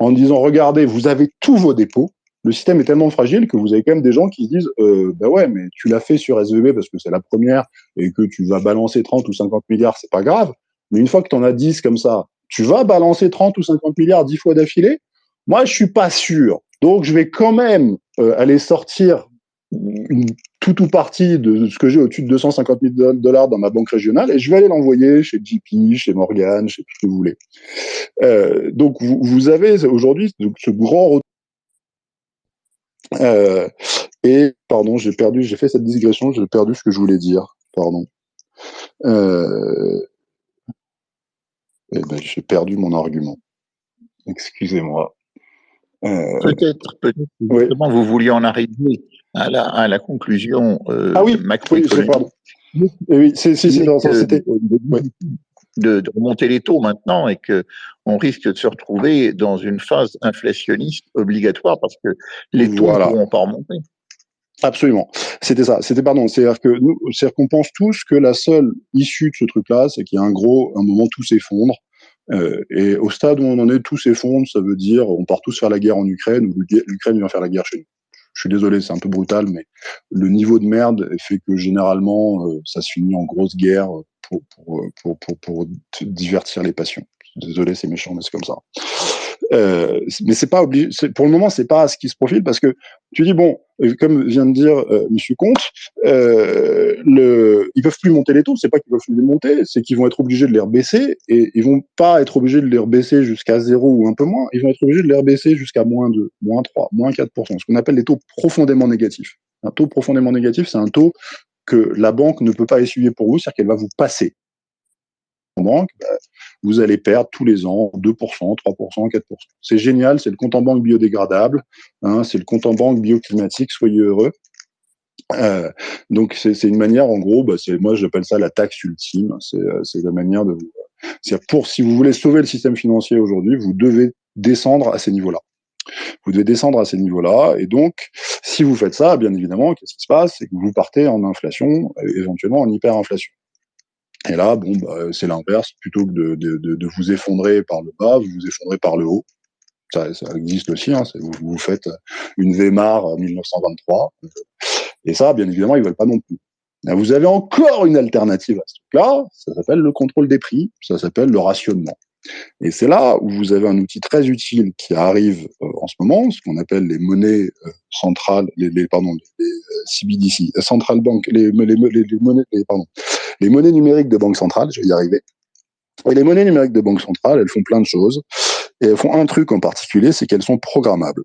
en disant, regardez, vous avez tous vos dépôts, le système est tellement fragile que vous avez quand même des gens qui se disent euh, bah ouais mais tu l'as fait sur SVB parce que c'est la première et que tu vas balancer 30 ou 50 milliards c'est pas grave mais une fois que tu en as 10 comme ça tu vas balancer 30 ou 50 milliards 10 fois d'affilée? Moi je suis pas sûr donc je vais quand même euh, aller sortir une toute ou partie de ce que j'ai au-dessus de 250 000 dollars dans ma banque régionale et je vais aller l'envoyer chez JP, chez Morgan, chez tout ce que vous voulez. Euh, donc vous, avez aujourd'hui ce grand euh, et pardon, j'ai perdu, j'ai fait cette digression, j'ai perdu ce que je voulais dire. Pardon. Euh, eh ben, j'ai perdu mon argument. Excusez-moi. Euh, peut-être, peut-être. Vous vouliez en arriver à la, à la conclusion euh, ah oui, macroéconomique. Oui, oui c'est, c'était de, remonter les taux maintenant et que on risque de se retrouver dans une phase inflationniste obligatoire parce que les taux ne pourront pas remonter. Absolument. C'était ça. C'était pardon. C'est-à-dire que nous, c'est-à-dire qu'on pense tous que la seule issue de ce truc-là, c'est qu'il y a un gros, un moment tout s'effondre. Euh, et au stade où on en est, tout s'effondre. Ça veut dire on part tous faire la guerre en Ukraine ou l'Ukraine vient faire la guerre chez nous. Je suis désolé, c'est un peu brutal, mais le niveau de merde fait que généralement, euh, ça se finit en grosse guerre pour, pour, pour, pour, divertir les passions. Désolé, c'est méchant, mais c'est comme ça. Euh, mais c'est pas obligé. Pour le moment, c'est pas ce qui se profile parce que tu dis bon, euh, comme vient de dire euh, Monsieur Comte, euh, le, ils peuvent plus monter les taux. C'est pas qu'ils peuvent plus les monter, c'est qu'ils vont être obligés de les rebaisser et ils vont pas être obligés de les rebaisser jusqu'à zéro ou un peu moins. Ils vont être obligés de les rebaisser jusqu'à moins 2, moins 3, moins 4 ce qu'on appelle les taux profondément négatifs. Un taux profondément négatif, c'est un taux que la banque ne peut pas essuyer pour vous, c'est-à-dire qu'elle va vous passer. En banque, bah, vous allez perdre tous les ans 2%, 3%, 4%. C'est génial, c'est le compte en banque biodégradable, hein, c'est le compte en banque bioclimatique, soyez heureux. Euh, donc c'est une manière, en gros, bah, moi j'appelle ça la taxe ultime. C'est euh, la manière de vous. C'est pour si vous voulez sauver le système financier aujourd'hui, vous devez descendre à ces niveaux-là. Vous devez descendre à ces niveaux-là. Et donc, si vous faites ça, bien évidemment, qu'est-ce qui se passe? C'est que vous partez en inflation, éventuellement en hyperinflation. Et là, bon, bah, c'est l'inverse. Plutôt que de, de, de, vous effondrer par le bas, vous vous effondrez par le haut. Ça, ça existe aussi. Hein, vous, vous, faites une Weimar en 1923. Et ça, bien évidemment, ils veulent pas non plus. vous avez encore une alternative à ce truc-là. Ça s'appelle le contrôle des prix. Ça s'appelle le rationnement. Et c'est là où vous avez un outil très utile qui arrive euh, en ce moment, ce qu'on appelle les monnaies euh, centrales, les, les, pardon, les CBDC, euh, Central Bank, les, les, les monnaies, pardon, les monnaies numériques de banque centrale, je vais y arriver. Et les monnaies numériques de banque centrale, elles font plein de choses. Et elles font un truc en particulier, c'est qu'elles sont programmables.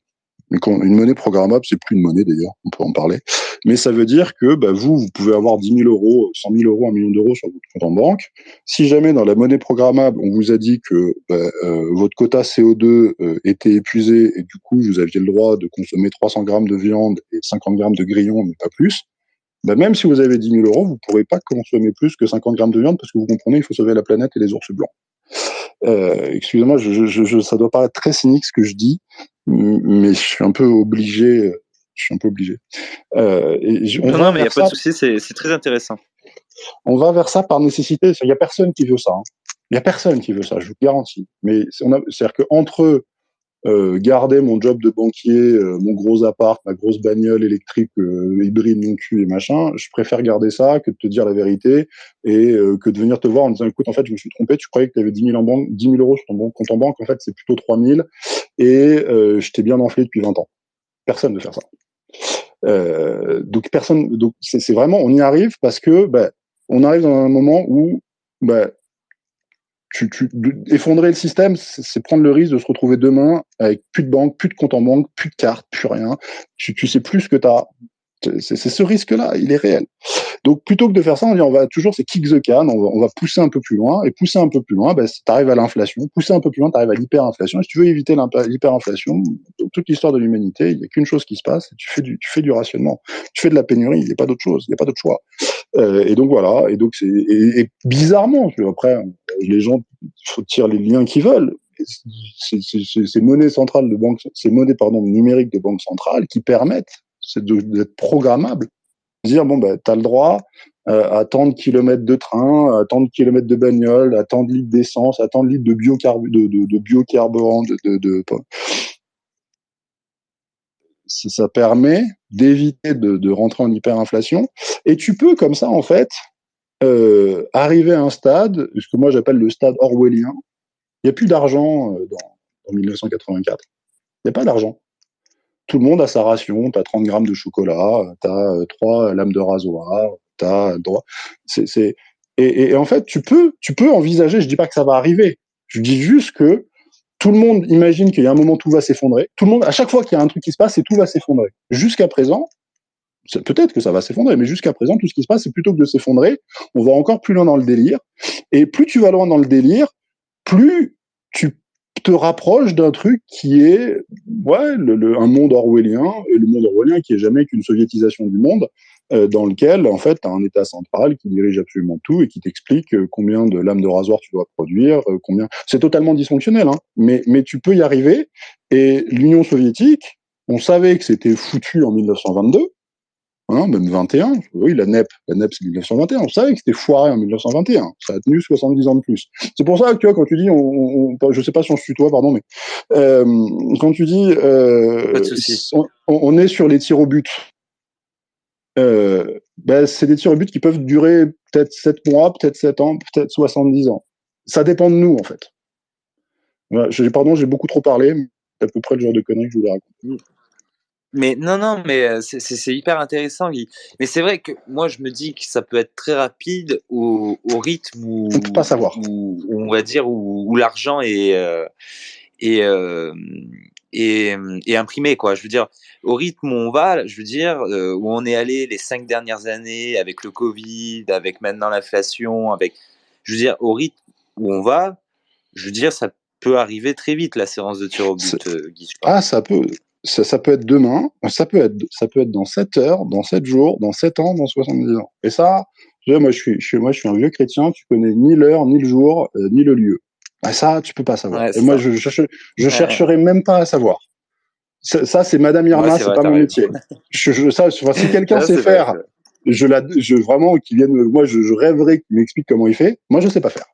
Une monnaie programmable, c'est plus une monnaie d'ailleurs, on peut en parler. Mais ça veut dire que bah, vous, vous pouvez avoir 10 000 euros, 100 000 euros, 1 million d'euros sur votre compte en banque. Si jamais dans la monnaie programmable, on vous a dit que bah, euh, votre quota CO2 euh, était épuisé et du coup, vous aviez le droit de consommer 300 grammes de viande et 50 grammes de grillons, mais pas plus, bah, même si vous avez 10 000 euros, vous ne pourrez pas consommer plus que 50 grammes de viande parce que vous comprenez, il faut sauver la planète et les ours blancs. Euh, excusez-moi, je, je, je, ça doit paraître très cynique ce que je dis, mais je suis un peu obligé. Je suis un peu obligé. Euh, non, mais il n'y a pas de souci, c'est très intéressant. On va vers ça par nécessité. Il n'y a personne qui veut ça. Hein. Il n'y a personne qui veut ça, je vous garantis. Mais c'est-à-dire qu'entre euh, garder mon job de banquier, euh, mon gros appart, ma grosse bagnole électrique euh, hybride non cul et machin, je préfère garder ça que de te dire la vérité et que de venir te voir en disant écoute en fait je me suis trompé, tu croyais que tu avais 10 000 en banque, 10 000 euros sur ton compte en banque, en fait c'est plutôt 3 000 et je t'ai bien enflé depuis 20 ans. Personne ne fait ça. donc personne, donc c'est vraiment on y arrive parce que ben, on arrive dans un moment où ben, tu, tu, effondrer le système, c'est prendre le risque de se retrouver demain avec plus de banque, plus de compte en banque, plus de cartes, plus rien. Tu, tu sais plus ce que tu as. C'est ce risque-là, il est réel. Donc plutôt que de faire ça, on, dit, on va toujours, c'est kick the can, on va, on va, pousser un peu plus loin, et pousser un peu plus loin, ben, tu arrives à l'inflation, pousser un peu plus loin, tu arrives à l'hyperinflation. Si tu veux éviter l'hyperinflation, toute l'histoire de l'humanité, il n'y a qu'une chose qui se passe, tu fais, du, tu fais du rationnement, tu fais de la pénurie, il n'y a pas d'autre chose, il n'y a pas d'autre choix. Euh, et donc voilà, et donc c'est et, et, bizarrement, après, les gens tirer les liens qu'ils veulent, ces monnaies centrales de banque, ces monnaies pardon numériques de banque centrale qui permettent d'être programmables dire bon ben tu as le droit euh, à tant de kilomètres de train, à tant de kilomètres de bagnole, à tant de litres d'essence, à tant de litres de, biocarbu de, de, biocarburant, de, de, de, ça permet d'éviter de, rentrer en hyperinflation. Et tu peux comme ça en fait euh, arriver à un stade, ce que moi j'appelle le stade orwellien. Il n'y a plus d'argent euh, dans, en 1984. Il n'y a pas d'argent tout le monde a sa ration. Tu as 30 grammes de chocolat, tu as trois lames de rasoir, tu as droit. Et, et, en fait, tu peux, tu peux envisager, je dis pas que ça va arriver, je dis juste que tout le monde imagine qu'il y a un moment tout va s'effondrer. Tout le monde, à chaque fois qu'il y a un truc qui se passe, c'est tout va s'effondrer. Jusqu'à présent, peut-être que ça va s'effondrer, mais jusqu'à présent, tout ce qui se passe, c'est plutôt que de s'effondrer, on va encore plus loin dans le délire. Et plus tu vas loin dans le délire, plus tu te rapproche d'un truc qui est ouais, un monde orwellien, et le monde orwellien qui est jamais qu'une soviétisation du monde, dans lequel, en fait, tu as un État central qui dirige absolument tout et qui t'explique euh, combien de lames de rasoir tu dois produire, euh, combien... C'est totalement dysfonctionnel, hein, mais, mais tu peux y arriver. Et l'Union soviétique, on savait que c'était foutu en 1922, Hein, même 21, oui, la NEP, la NEP c'est 1921, on savait que c'était foiré en 1921, ça a tenu 70 ans de plus. C'est pour ça que tu vois, quand tu dis, on, on, je sais pas si on se tutoie, pardon, mais euh, quand tu dis, euh, on, on, est sur les tirs au but, euh, ben, c'est des tirs au but qui peuvent durer peut-être 7 mois, peut-être 7 ans, peut-être 70 ans. Ça dépend de nous, en fait. Voilà, pardon, j'ai beaucoup trop parlé, c'est à peu près le genre de conneries que je voulais raconter. Mais non, non, mais c'est hyper intéressant, Guy. Mais c'est vrai que moi, je me dis que ça peut être très rapide au, au rythme où, on peut pas savoir. Où, on va dire où, où l'argent est, euh, est, euh, est, est, imprimé, quoi. Je veux dire, au rythme où on va, je veux dire, euh, où on est allé les cinq dernières années avec le Covid, avec maintenant l'inflation, avec, je veux dire, au rythme où on va, je veux dire, ça peut arriver très vite la séance de tir au but, Guy. Ah, ça peut ça, ça, peut être demain, ça peut être, ça peut être dans 7 heures, dans 7 jours, dans 7 ans, dans 70 ans. Et ça, moi, je suis, je suis, moi, je suis un vieux chrétien, tu connais ni l'heure, ni le jour, euh, ni le lieu. Ah, ça, tu peux pas savoir. Ouais, Et moi, je, je, je ouais. chercherai même pas à savoir. Ça, ça c'est Madame Irma, ouais, c'est pas mon métier. je, je, ça, si quelqu'un sait faire, vrai. je la, je vraiment, qui vienne, moi, je, je rêverais qu'il m'explique comment il fait. Moi, je sais pas faire.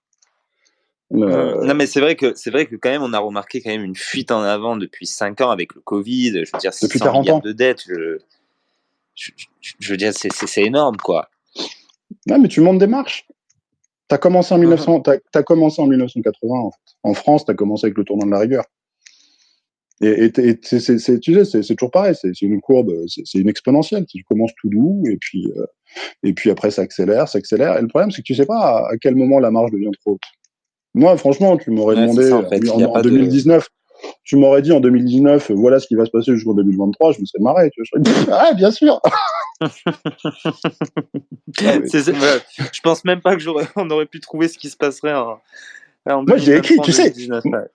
Euh... Non, mais c'est vrai que c'est vrai que quand même on a remarqué quand même une fuite en avant depuis 5 ans avec le Covid. Je veux dire, depuis 40 ans de dettes. Je, je, je veux dire, c'est énorme, quoi. Non, mais tu montes des marches. T'as commencé en 1900, uh -huh. as, as, commencé en 1980. En, fait. en France, t'as commencé avec le tournant de la rigueur. Et, et, et tu sais, c'est toujours pareil. C'est une courbe, c'est une exponentielle. Tu commences tout doux et puis euh, et puis après ça accélère, ça accélère. Et le problème, c'est que tu sais pas à, à quel moment la marge devient trop haute. Moi, franchement, tu m'aurais ouais, demandé ça, en, fait. en, en 2019, de... tu m'aurais dit en 2019, voilà ce qui va se passer jusqu'en 2023, je me serais marré. Tu vois, je serais dit, ah, bien sûr. ah, je pense même pas que j'aurais, on aurait pu trouver ce qui se passerait en. en moi, j'ai écrit, tu sais,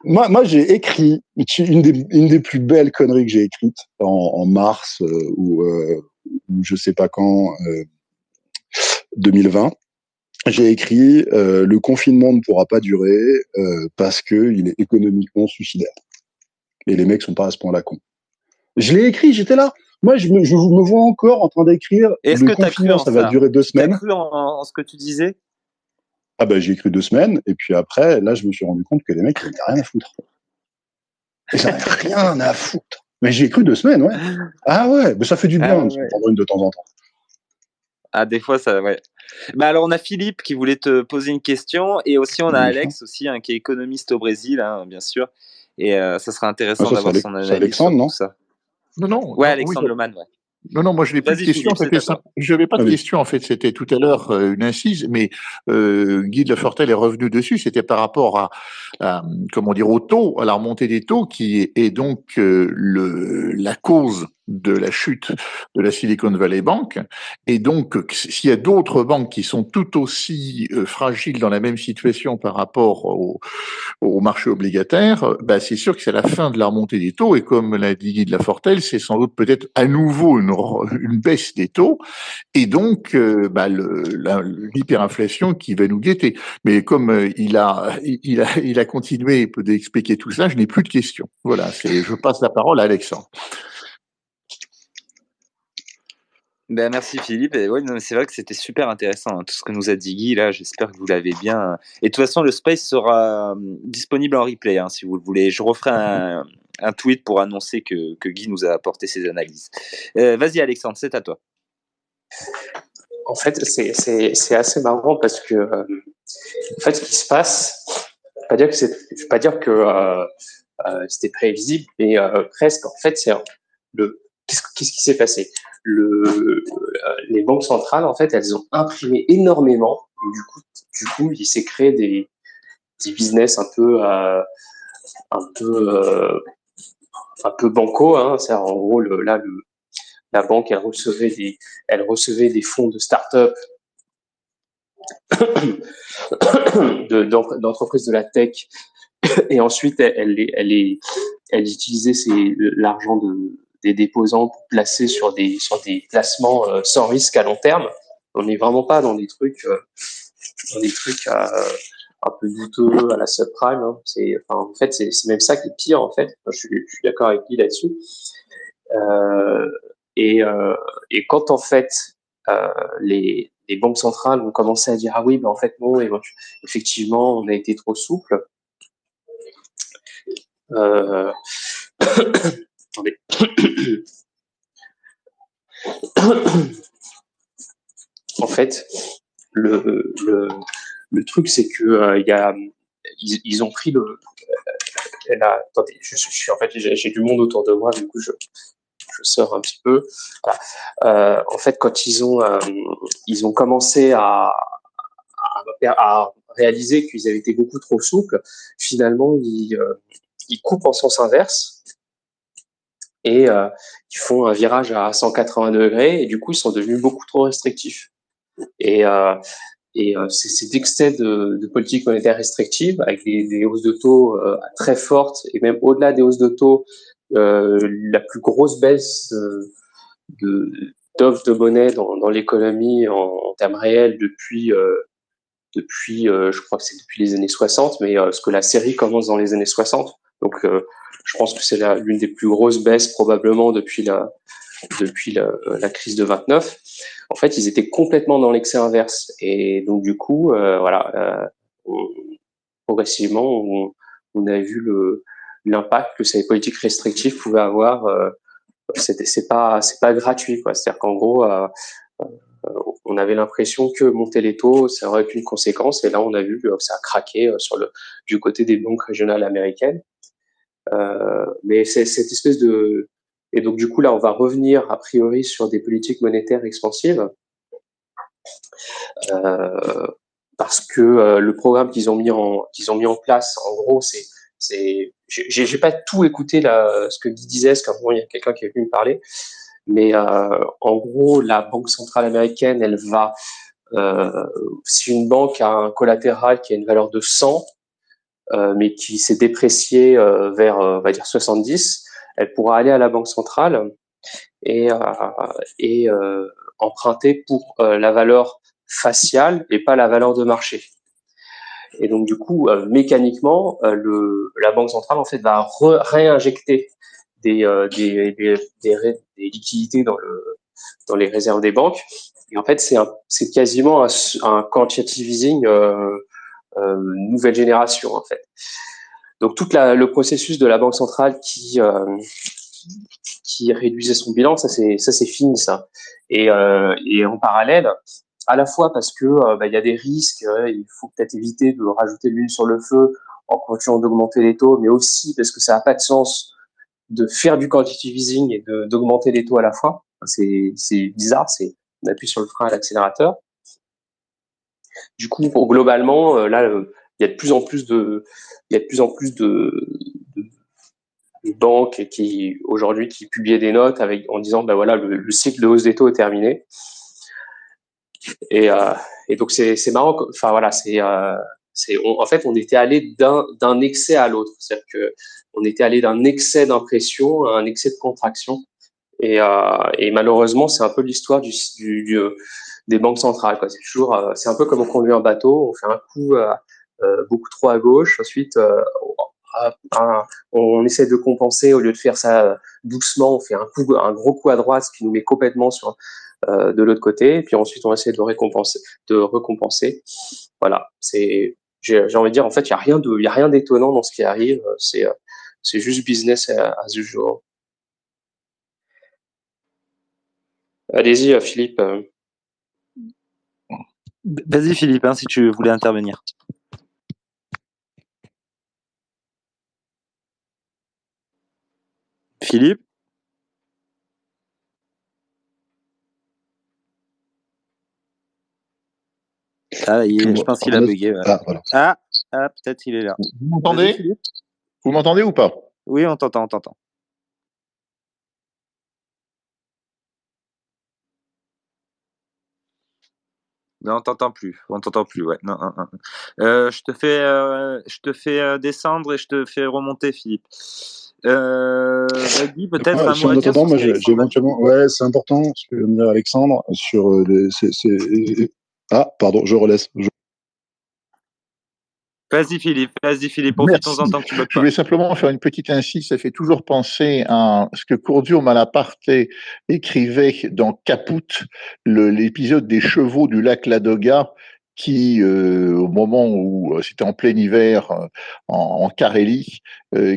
moi, moi j'ai écrit une des, une des plus belles conneries que j'ai écrites en, en mars euh, ou, euh, je sais pas quand, euh, 2020 j'ai écrit euh, le confinement ne pourra pas durer euh, parce que il est économiquement suicidaire. Et les mecs sont pas à ce point-là cons. Je l'ai écrit, j'étais là. Moi, je me, je me, vois encore en train d'écrire. Est-ce que confinement, ça, ça va durer deux semaines. T'as cru en, en, ce que tu disais? Ah ben, j'ai écrit deux semaines, et puis après, là, je me suis rendu compte que les mecs, ils n'avaient rien à foutre. Ils n'avaient rien à foutre. Mais j'ai cru deux semaines, ouais. Ah ouais, mais ça fait du bien ah, de ouais. prendre une de temps en temps. Ah, des fois, ça, ouais. Bah alors, on a Philippe qui voulait te poser une question, et aussi on a Alex aussi, hein, qui est économiste au Brésil, hein, bien sûr. Et euh, ça sera intéressant ah, d'avoir son analyse. Alexandre, non ça. Non, non. Ouais, Alexandre oui, Loman, ouais. Non, non, moi je n'ai pas de question. Je n'avais pas de question en fait. C'était tout à l'heure euh, une incise, mais euh, Guy de Lafortelle est revenu dessus. C'était par rapport à, comment dire au taux, à la remontée des taux, qui est donc euh, le la cause de la chute de la Silicon Valley Bank. Et donc, s'il y a d'autres banques qui sont tout aussi euh, fragiles dans la même situation par rapport au, marché obligataire, bah, c'est sûr que c'est la fin de la remontée des taux. Et comme l'a dit Guy de Lafortelle, c'est sans doute peut-être à nouveau une, une, baisse des taux. Et donc, euh, bah, l'hyperinflation qui va nous guetter. Mais comme euh, il, a, il, a, il a continué d'expliquer tout ça, je n'ai plus de questions. Voilà, je passe la parole à Alexandre. Ben, merci Philippe. Et ouais, c'est vrai que c'était super intéressant hein, tout ce que nous a dit Guy là. J'espère que vous l'avez bien. Et de toute façon, le space sera hum, disponible en replay hein, si vous le voulez. Je referai un, tweet pour annoncer que, que, Guy nous a apporté ses analyses. Euh, vas-y Alexandre, c'est à toi. En fait, c'est assez marrant parce que euh, en fait, ce qui se passe, je ne vais pas dire que euh, c'était prévisible, mais presque. En fait, c'est le qu'est-ce qui s'est passé? Euh, les banques centrales, en fait, elles ont imprimé énormément. du coup, du coup, il s'est créé des, business un peu, euh, un peu, euh, un peu banco. Hein. C'est en gros là, la banque, elle recevait des, elle recevait des fonds de start-up d'entreprises de, de, la tech et ensuite elle, elle, elle, elle utilisait l'argent de, des déposants placer sur des, sur des placements euh, sans risque à long terme. On n'est vraiment pas dans des trucs, euh, dans des trucs euh, un peu douteux à la subprime. Hein. En fait, c'est, même ça qui est pire, en fait. je, suis, d'accord avec lui là-dessus. et, quand, en fait, les, banques centrales ont commencé à dire ah oui ben en fait non effectivement on a été trop souple En fait, le, truc, c'est que euh, ils, ont pris le. Euh, attendez, je, suis en j'ai du monde autour de moi, du coup, je, je sors un petit peu. Euh, en fait, quand ils ont, commencé à, réaliser qu'ils avaient été beaucoup trop souples, finalement, ils, ils coupent en sens inverse et euh, ils font un virage à 180 degrés et du coup ils sont devenus beaucoup trop restrictifs. Et, euh, et euh, cet excès de, de, politique monétaire restrictive avec des, hausses de taux euh, très fortes et même au-delà des hausses de taux, euh, la plus grosse baisse de, d'offres de monnaie dans, dans l'économie en, en, termes réels depuis depuis je crois que c'est depuis les années 60 mais ce que la série commence dans les années 60 donc je pense que c'est l'une des plus grosses baisses probablement depuis la, depuis la, la, crise de 29. En fait, ils étaient complètement dans l'excès inverse. Et donc, du coup, euh, voilà, euh, progressivement, on, on, a vu l'impact que ces politiques restrictives pouvaient avoir. Euh, c'était, c'est pas, c'est pas gratuit, quoi. C'est-à-dire qu'en gros, euh, euh, on avait l'impression que monter les taux, ça aurait qu'une conséquence. Et là, on a vu que ça a craqué euh, sur le, du côté des banques régionales américaines. Euh, mais c'est cette espèce de et donc du coup là on va revenir a priori sur des politiques monétaires expansives. Euh, parce que euh, le programme qu'ils ont mis en qu'ils ont mis en place en gros c'est c'est j'ai pas tout écouté là ce que Guy disait parce qu'à il y a quelqu'un qui est venu me parler. Mais en gros la banque centrale américaine elle va si une banque a un collatéral qui a une valeur de 100 euh, mais qui s'est dépréciée euh, vers, euh, on va dire, 70, elle pourra aller à la banque centrale et, et emprunter pour la valeur faciale et pas la valeur de marché. Et donc du coup, mécaniquement, le, la banque centrale en fait va réinjecter des, des, des, des, liquidités dans, le, dans les réserves des banques. Et en fait, c'est quasiment un, un quantitative easing euh, euh, nouvelle génération en fait. Donc tout le processus de la banque centrale qui euh, réduisait son bilan, ça c'est fini ça. Et, euh, et en parallèle, à la fois parce que euh, bah, il y a des risques, il faut peut-être éviter de rajouter de l'huile sur le feu en continuant d'augmenter les taux, mais aussi parce que ça n'a pas de sens de faire du quantitative easing et d'augmenter les taux à la fois. c'est bizarre, c'est on appuie sur le frein à l'accélérateur. Du coup, globalement, là, il y a de plus en plus de, il y a de plus en plus de, banques qui aujourd'hui qui publiaient des notes avec en disant ben voilà le, cycle de hausse des taux est terminé. Et, et donc c'est marrant. Enfin voilà, c'est en fait, on était allé d'un excès à l'autre. C'est-à-dire que on était allé d'un excès d'impression à un excès de contraction. Et, euh, malheureusement, c'est un peu l'histoire du, du, des banques centrales. C'est toujours, euh, c'est un peu comme on conduit un bateau. On fait un coup euh, euh beaucoup trop à gauche. Ensuite, on essaie de compenser au lieu de faire ça doucement. On fait un coup, un gros coup à droite, ce qui nous met complètement sur de l'autre côté. Et puis ensuite, on essaie de récompenser, de recompenser. Voilà, c'est j'ai envie de dire, en fait, il n'y a rien de, il a rien d'étonnant dans ce qui arrive. C'est, c'est juste business as usual. Allez-y, Philippe. Vas-y, Philippe, hein, si tu voulais intervenir. Philippe? Ah, je pense qu'il a bugué. Ah, ah, ah, peut-être il est là. Vous m'entendez? Vous m'entendez ou pas? Oui, on t'entend, on t'entend. Non, on t'entend plus. On t'entend plus, ouais. Non, euh, je te fais, euh, je te fais euh, descendre et je te fais remonter, Philippe. Euh, peut-être un mot à moi, j'ai éventuellement. Ouais, c'est important ce que vient de dire Alexandre sur les, ah, pardon, je relaisse. Vas-y Philippe, vas-y Philippe, profitons-en tant que tu Je voulais simplement faire une petite incise, ça fait toujours penser à ce que Courdio Malaparte écrivait dans Caput, l'épisode des chevaux du lac Ladoga, qui, euh, au moment où euh, c'était en plein hiver euh, en, Carélie,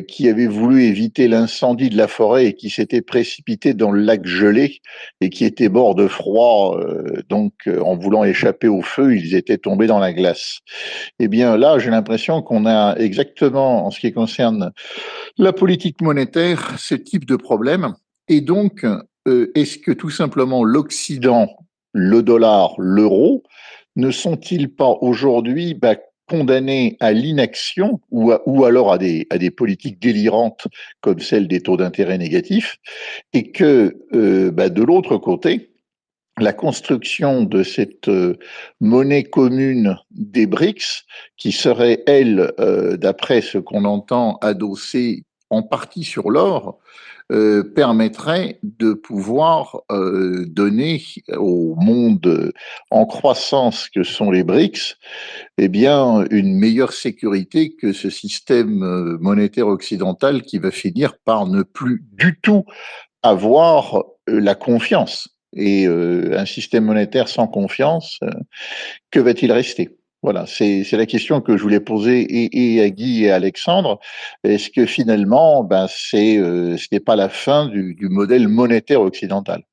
qui avait voulu éviter l'incendie de la forêt et qui s'était précipité dans le lac gelé et qui était mort de froid, donc en voulant échapper au feu, ils étaient tombés dans la glace. Eh bien là, j'ai l'impression qu'on a exactement, en ce qui concerne la politique monétaire, ce type de problème. Et donc, est-ce que tout simplement l'Occident, le dollar, l'euro, ne sont-ils pas aujourd'hui bah, condamnés à l'inaction ou, alors à des, à des politiques délirantes comme celle des taux d'intérêt négatifs et que euh, bah, de l'autre côté, la construction de cette euh, monnaie commune des BRICS, qui serait, elle, euh, d'après ce qu'on entend, adossée en partie sur l'or, euh, permettrait de pouvoir euh, donner au monde en croissance que sont les BRICS, eh bien, une meilleure sécurité que ce système euh, monétaire occidental qui va finir par ne plus du tout avoir la confiance. Et un système monétaire sans confiance, que va-t-il rester? Voilà, c'est la question que je voulais poser et, à Guy et à Alexandre. Est-ce que finalement, ben, c'est euh, ce n'est pas la fin du, modèle monétaire occidental?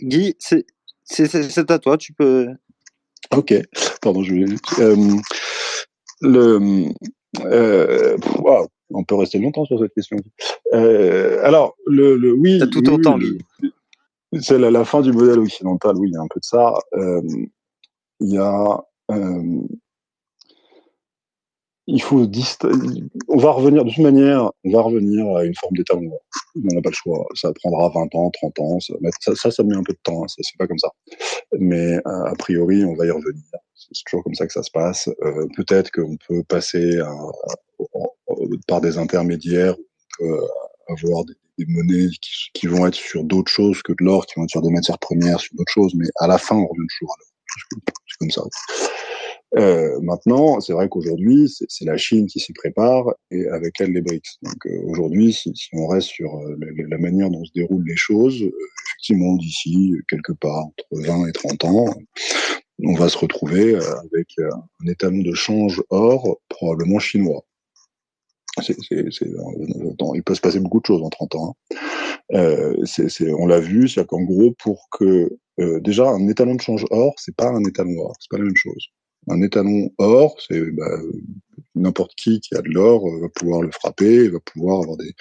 Guy, c'est à toi, tu peux. Ok, pardon, je vais. Euh, le, euh, on peut rester longtemps sur cette question. Euh, alors, le, le oui. tout autant, C'est la, fin du modèle occidental, oui, il y a un peu de ça. Euh, il y a. Euh, il faut on va revenir de toute manière, on va revenir à une forme d'état. On n'a pas le choix. Ça prendra 20 ans, 30 ans. Ça, ça, ça met un peu de temps. Hein, ça c'est pas comme ça. Mais a priori, on va y revenir. C'est toujours comme ça que ça se passe. Euh, Peut-être qu'on peut passer à, par des intermédiaires, on peut avoir des, monnaies qui, vont être sur d'autres choses que de l'or, qui vont être sur des matières premières, sur d'autres choses, mais à la fin, on revient toujours à l'or. C'est comme ça. Euh, maintenant, c'est vrai qu'aujourd'hui, c'est la Chine qui s'y prépare et avec elle les BRICS. Donc euh, aujourd'hui, si, on reste sur euh, la, manière dont se déroulent les choses, effectivement, d'ici quelque part entre 20 et 30 ans, on va se retrouver avec un étalon de change or probablement chinois il peut se passer beaucoup de choses en 30 ans. Hein. Euh, on l'a vu, c'est qu'en gros, pour que euh, déjà un étalon de change or, c'est pas un étalon or, c'est pas la même chose. Un étalon or, c'est bah, n'importe qui qui a de l'or va pouvoir le frapper, va pouvoir avoir des,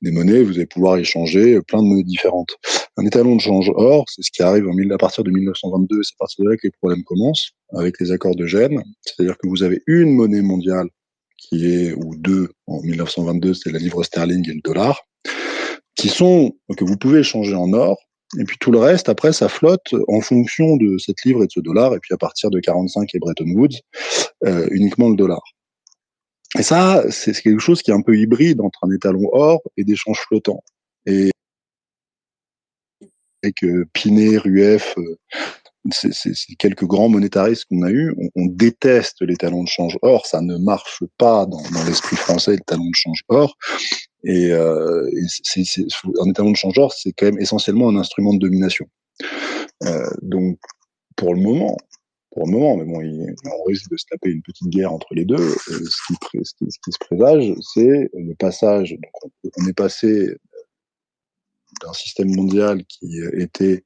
des, monnaies, vous allez pouvoir échanger plein de monnaies différentes. Un étalon de change or, c'est ce qui arrive en, à partir de 1922, c'est à partir de là que les problèmes commencent, avec les accords de Gênes, c'est-à-dire que vous avez une monnaie mondiale qui est, ou deux, en 1922, c'est la livre sterling et le dollar, qui sont, que vous pouvez échanger en or, et puis tout le reste, après, ça flotte en fonction de cette livre et de ce dollar, et puis à partir de 45 et Bretton Woods, euh, uniquement le dollar. Et ça, c'est quelque chose qui est un peu hybride entre un étalon or et des changes flottants. Et avec euh, Pinet, Rueff, euh, c'est quelques grands monétaristes qu'on a eu, on, on, déteste les talons de change or, ça ne marche pas dans, dans l'esprit français, le talon de change or. Et, euh, et un étalon de change or, c'est quand même essentiellement un instrument de domination. Euh, donc, pour le moment, pour le moment, mais bon, il, on risque de se taper une petite guerre entre les deux. Euh, ce, qui, ce, qui, ce, qui, se présage, c'est le passage. Donc on, on est passé d'un système mondial qui était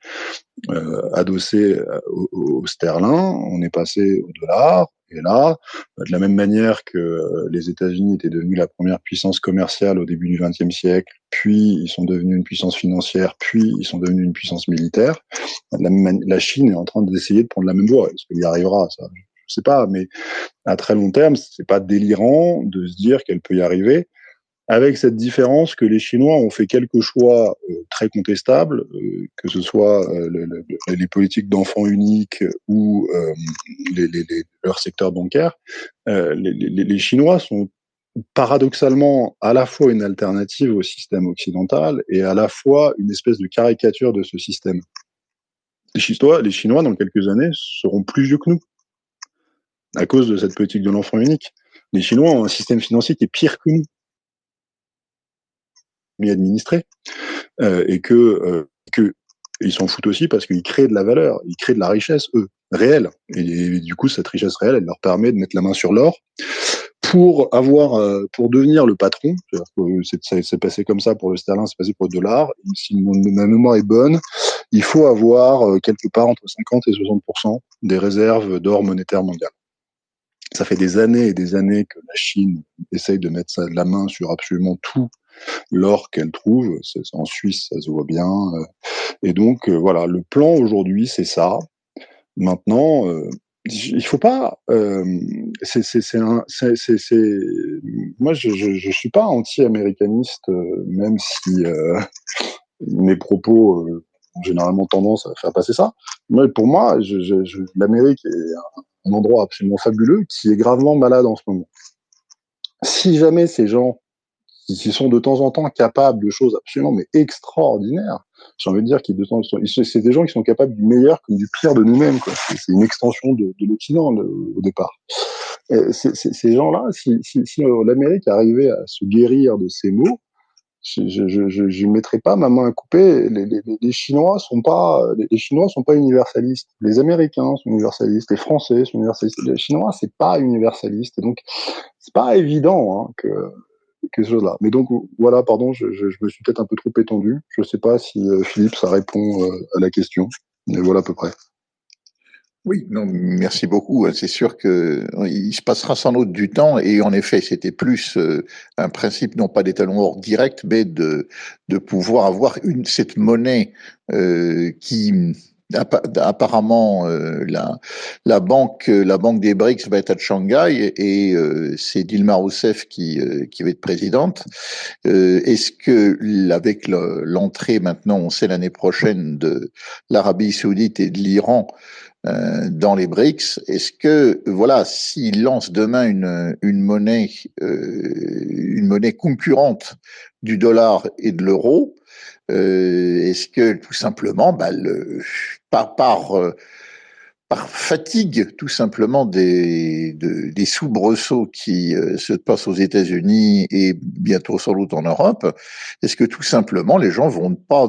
euh, adossé euh, au, au, sterling, on est passé au dollar, et là, de la même manière que les États-Unis étaient devenus la première puissance commerciale au début du XXe siècle, puis ils sont devenus une puissance financière, puis ils sont devenus une puissance militaire, la, Chine est en train d'essayer de prendre la même voie. Est-ce qu'il y arrivera? Ça Je sais pas, mais à très long terme, c'est pas délirant de se dire qu'elle peut y arriver avec cette différence que les Chinois ont fait quelques choix euh, très contestables, euh, que ce soit euh, le, le, les politiques d'enfants uniques ou euh, les, les, leur secteur bancaire. Euh, les, Chinois sont paradoxalement à la fois une alternative au système occidental et à la fois une espèce de caricature de ce système. Les Chinois, les Chinois dans quelques années, seront plus vieux que nous à cause de cette politique de l'enfant unique. Les Chinois ont un système financier qui est pire que nous administré euh, et que euh, ils s'en foutent aussi parce qu'ils créent de la valeur, ils créent de la richesse eux réelle et, du coup cette richesse réelle elle leur permet de mettre la main sur l'or pour avoir euh, pour devenir le patron. C'est passé comme ça pour le sterling, c'est passé pour le dollar. Si ma mémoire est bonne, il faut avoir euh, quelque part entre 50 et 60% des réserves d'or monétaire mondial. Ça fait des années et des années que la Chine essaye de mettre la main sur absolument tout l'or qu'elle trouve. En Suisse, ça se voit bien. Euh. Et donc, euh, voilà, le plan aujourd'hui, c'est ça. Maintenant, euh, il faut pas. C'est, moi, je, je, suis pas anti-américaniste, même si mes propos ont généralement tendance à faire passer ça. Mais pour moi, l'Amérique est un, endroit absolument fabuleux qui est gravement malade en ce moment. Si jamais ces gens qui sont de temps en temps capables de choses absolument mais extraordinaires. J'ai envie de dire qu'ils de temps c'est des gens qui sont capables du meilleur comme du pire de nous-mêmes. C'est une extension de, de l'Occident au départ. Ces gens-là, si, l'Amérique arrivait à se guérir de ces mots, je ne mettrais pas ma main à couper. Les, les, les, Chinois sont pas, les Chinois sont pas universalistes. Les Américains sont universalistes. Les Français sont universalistes. Les Chinois, c'est pas universaliste. Donc, c'est pas évident hein, que Mais donc voilà, pardon, je, me suis peut-être un peu trop étendu. Je ne sais pas si euh, Philippe, ça répond euh, à la question. Mais voilà à peu près. Oui, non, merci beaucoup. C'est sûr que il se passera sans doute du temps et en effet, c'était plus euh, un principe non pas d'étalon hors direct, mais de de pouvoir avoir cette monnaie euh, qui apparemment euh, la, la banque la banque des BRICS va être à Shanghai et, euh, c'est Dilma Rousseff qui euh, qui va être présidente. Euh, est-ce que avec l'entrée maintenant, on sait l'année prochaine de l'Arabie Saoudite et de l'Iran euh, dans les BRICS, est-ce que voilà, s'il lance demain une une monnaie une monnaie concurrente du dollar et de l'euro, euh, Est-ce que tout simplement, bah, le, par, par, euh, par fatigue tout simplement des, de, des soubresauts qui euh, se passent aux États-Unis et bientôt sans doute en Europe, est-ce que tout simplement les gens vont pas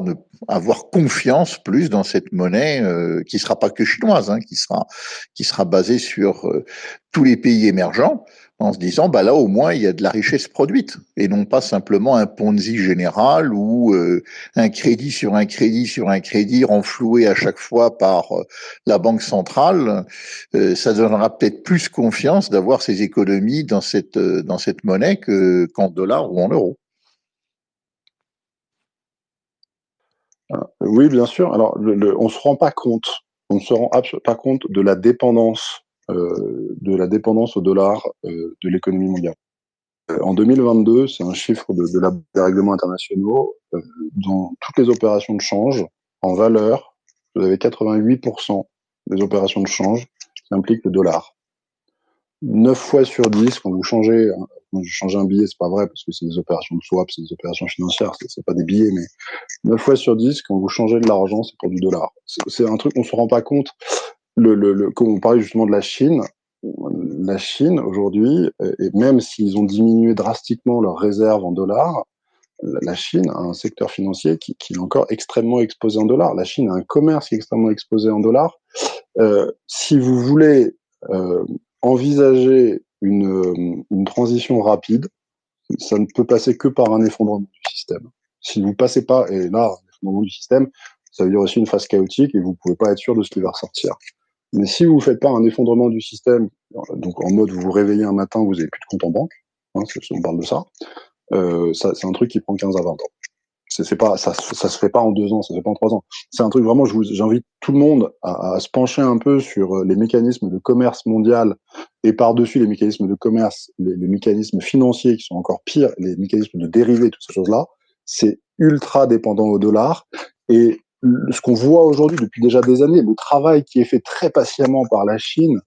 avoir confiance plus dans cette monnaie euh, qui sera pas que chinoise, hein, qui sera qui sera basée sur euh, tous les pays émergents en se disant bah là au moins il y a de la richesse produite et non pas simplement un Ponzi général ou euh, un crédit sur un crédit sur un crédit renfloué à chaque fois par euh, la banque centrale euh, ça donnera peut-être plus confiance d'avoir ces économies dans cette dans cette monnaie que qu'en dollars ou en euros. Oui, bien sûr. Alors, le, on se rend pas compte, on se rend pas compte de la dépendance euh, de la dépendance au dollar euh, de l'économie mondiale. Euh, en 2022, c'est un chiffre de, de la, des règlements internationaux, dans toutes les opérations de change, en valeur, vous avez 88% des opérations de change qui impliquent le dollar. 9 fois sur 10, quand vous changez, quand vous changez un billet, c'est pas vrai, parce que c'est des opérations de swap, c'est des opérations financières, c'est pas des billets, mais 9 fois sur 10, quand vous changez de l'argent, c'est pour du dollar. C'est un truc, on se rend pas compte le, le, le, comme on parlait justement de la Chine, la Chine aujourd'hui, et même s'ils ont diminué drastiquement leurs réserves en dollars, la Chine a un secteur financier qui, qui, est encore extrêmement exposé en dollars. La Chine a un commerce qui est extrêmement exposé en dollars. Euh, si vous voulez euh, envisager une, une, transition rapide, ça ne peut passer que par un effondrement du système. Si vous passez pas, et là, un effondrement du système, ça veut dire aussi une phase chaotique et vous pouvez pas être sûr de ce qui va ressortir. Mais si vous ne faites pas un effondrement du système, donc en mode vous vous réveillez un matin, vous n'avez plus de compte en banque, hein, on parle de ça, euh, ça c'est un truc qui prend 15 à 20 ans. C'est pas, ça, ça se fait pas en deux ans, ça se fait pas en trois ans. C'est un truc vraiment, j'invite tout le monde à, à, se pencher un peu sur euh, les mécanismes de commerce mondial et par-dessus les mécanismes de commerce, les, les, mécanismes financiers qui sont encore pires, les mécanismes de dérivés, toutes ces choses-là. C'est ultra dépendant au dollar et ce qu'on voit aujourd'hui depuis déjà des années, le travail qui est fait très patiemment par la Chine,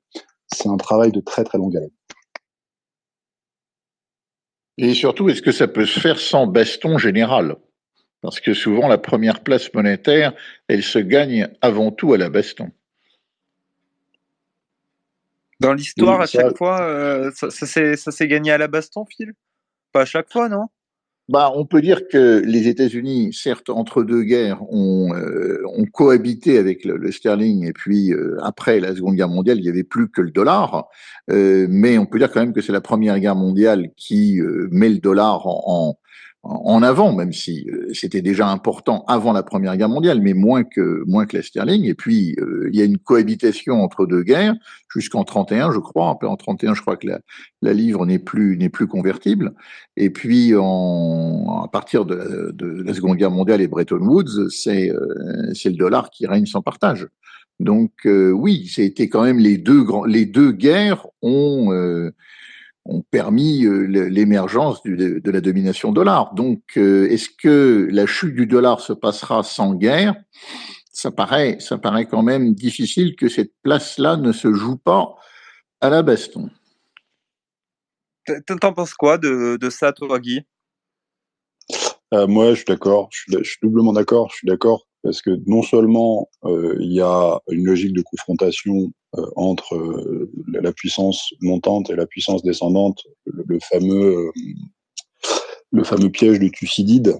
c'est un travail de très très longue haleine. Et surtout, est-ce que ça peut se faire sans baston général? Parce que souvent, la première place monétaire, elle se gagne avant tout à la baston. Dans l'histoire, à chaque fois, euh, ça, ça s'est gagné à la baston, Phil? Pas à chaque fois, non? Bah, on peut dire que les États-Unis, certes, entre deux guerres, ont, euh, ont cohabité avec le, le sterling, et puis euh, après la Seconde Guerre mondiale, il n'y avait plus que le dollar. Euh, mais on peut dire quand même que c'est la Première Guerre mondiale qui met le dollar en, en avant, même si euh, c'était déjà important avant la Première Guerre mondiale, mais moins que moins que la sterling. Et puis euh, il y a une cohabitation entre deux guerres jusqu'en 31, je crois. En 31, je crois que la, la livre n'est plus n'est plus convertible. Et puis en, à partir de la, de la, Seconde Guerre mondiale et Bretton Woods, c'est euh, c'est le dollar qui règne sans partage. Donc oui, c'était quand même les deux grands les deux guerres ont ont permis euh, l'émergence de la domination dollar. Donc, euh, est-ce que la chute du dollar se passera sans guerre? Ça paraît, ça paraît quand même difficile que cette place-là ne se joue pas à la baston. T'en penses quoi de, de ça, toi, Guy? Euh, Moi, je suis d'accord. Je, je, suis doublement d'accord. Je suis d'accord parce que non seulement euh, il y a une logique de confrontation entre euh, la puissance montante et la puissance descendante, le, le fameux euh, le fameux piège de Thucydide,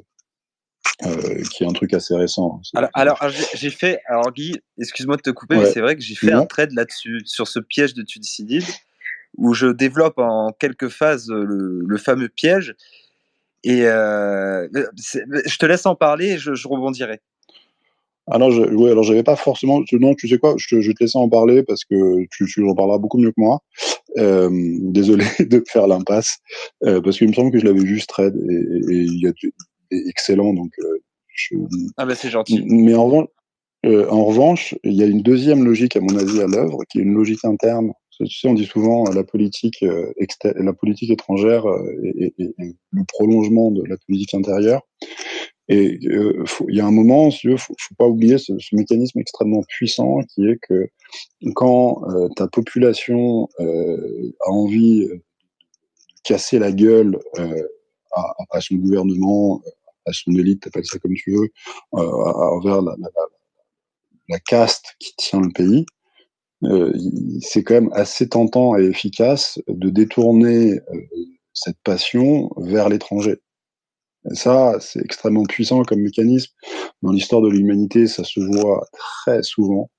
qui est un truc assez récent. Alors, alors j'ai fait, alors Guy, excuse-moi de te couper, ouais. mais c'est vrai que j'ai fait un trade là-dessus, sur ce piège de Thucydide, où je développe en quelques phases le, le fameux piège. Et euh, je te laisse en parler et je, je rebondirai. Alors, je, ouais, alors j'avais pas forcément. Non, tu sais quoi, je, je te laisse en parler parce que tu, tu en parleras beaucoup mieux que moi. Euh, désolé de faire l'impasse euh, parce qu'il me semble que je l'avais juste trade et, et, il y a excellent donc. Euh, je... Ah ben c'est gentil. Mais en revanche, euh, en revanche, il y a une deuxième logique à mon avis à l'œuvre qui est une logique interne. On dit souvent la politique, euh, la politique étrangère et, et, et, le prolongement de la politique intérieure. Et euh, il y a un moment, il ne faut, pas oublier ce, mécanisme extrêmement puissant qui est que quand euh, ta population euh, a envie de casser la gueule euh, à, son gouvernement, à son élite, appelle ça comme tu veux, euh, envers la, caste qui tient le pays, euh, c'est quand même assez tentant et efficace de détourner cette passion vers l'étranger. Ça, c'est extrêmement puissant comme mécanisme. Dans l'histoire de l'humanité, ça se voit très souvent,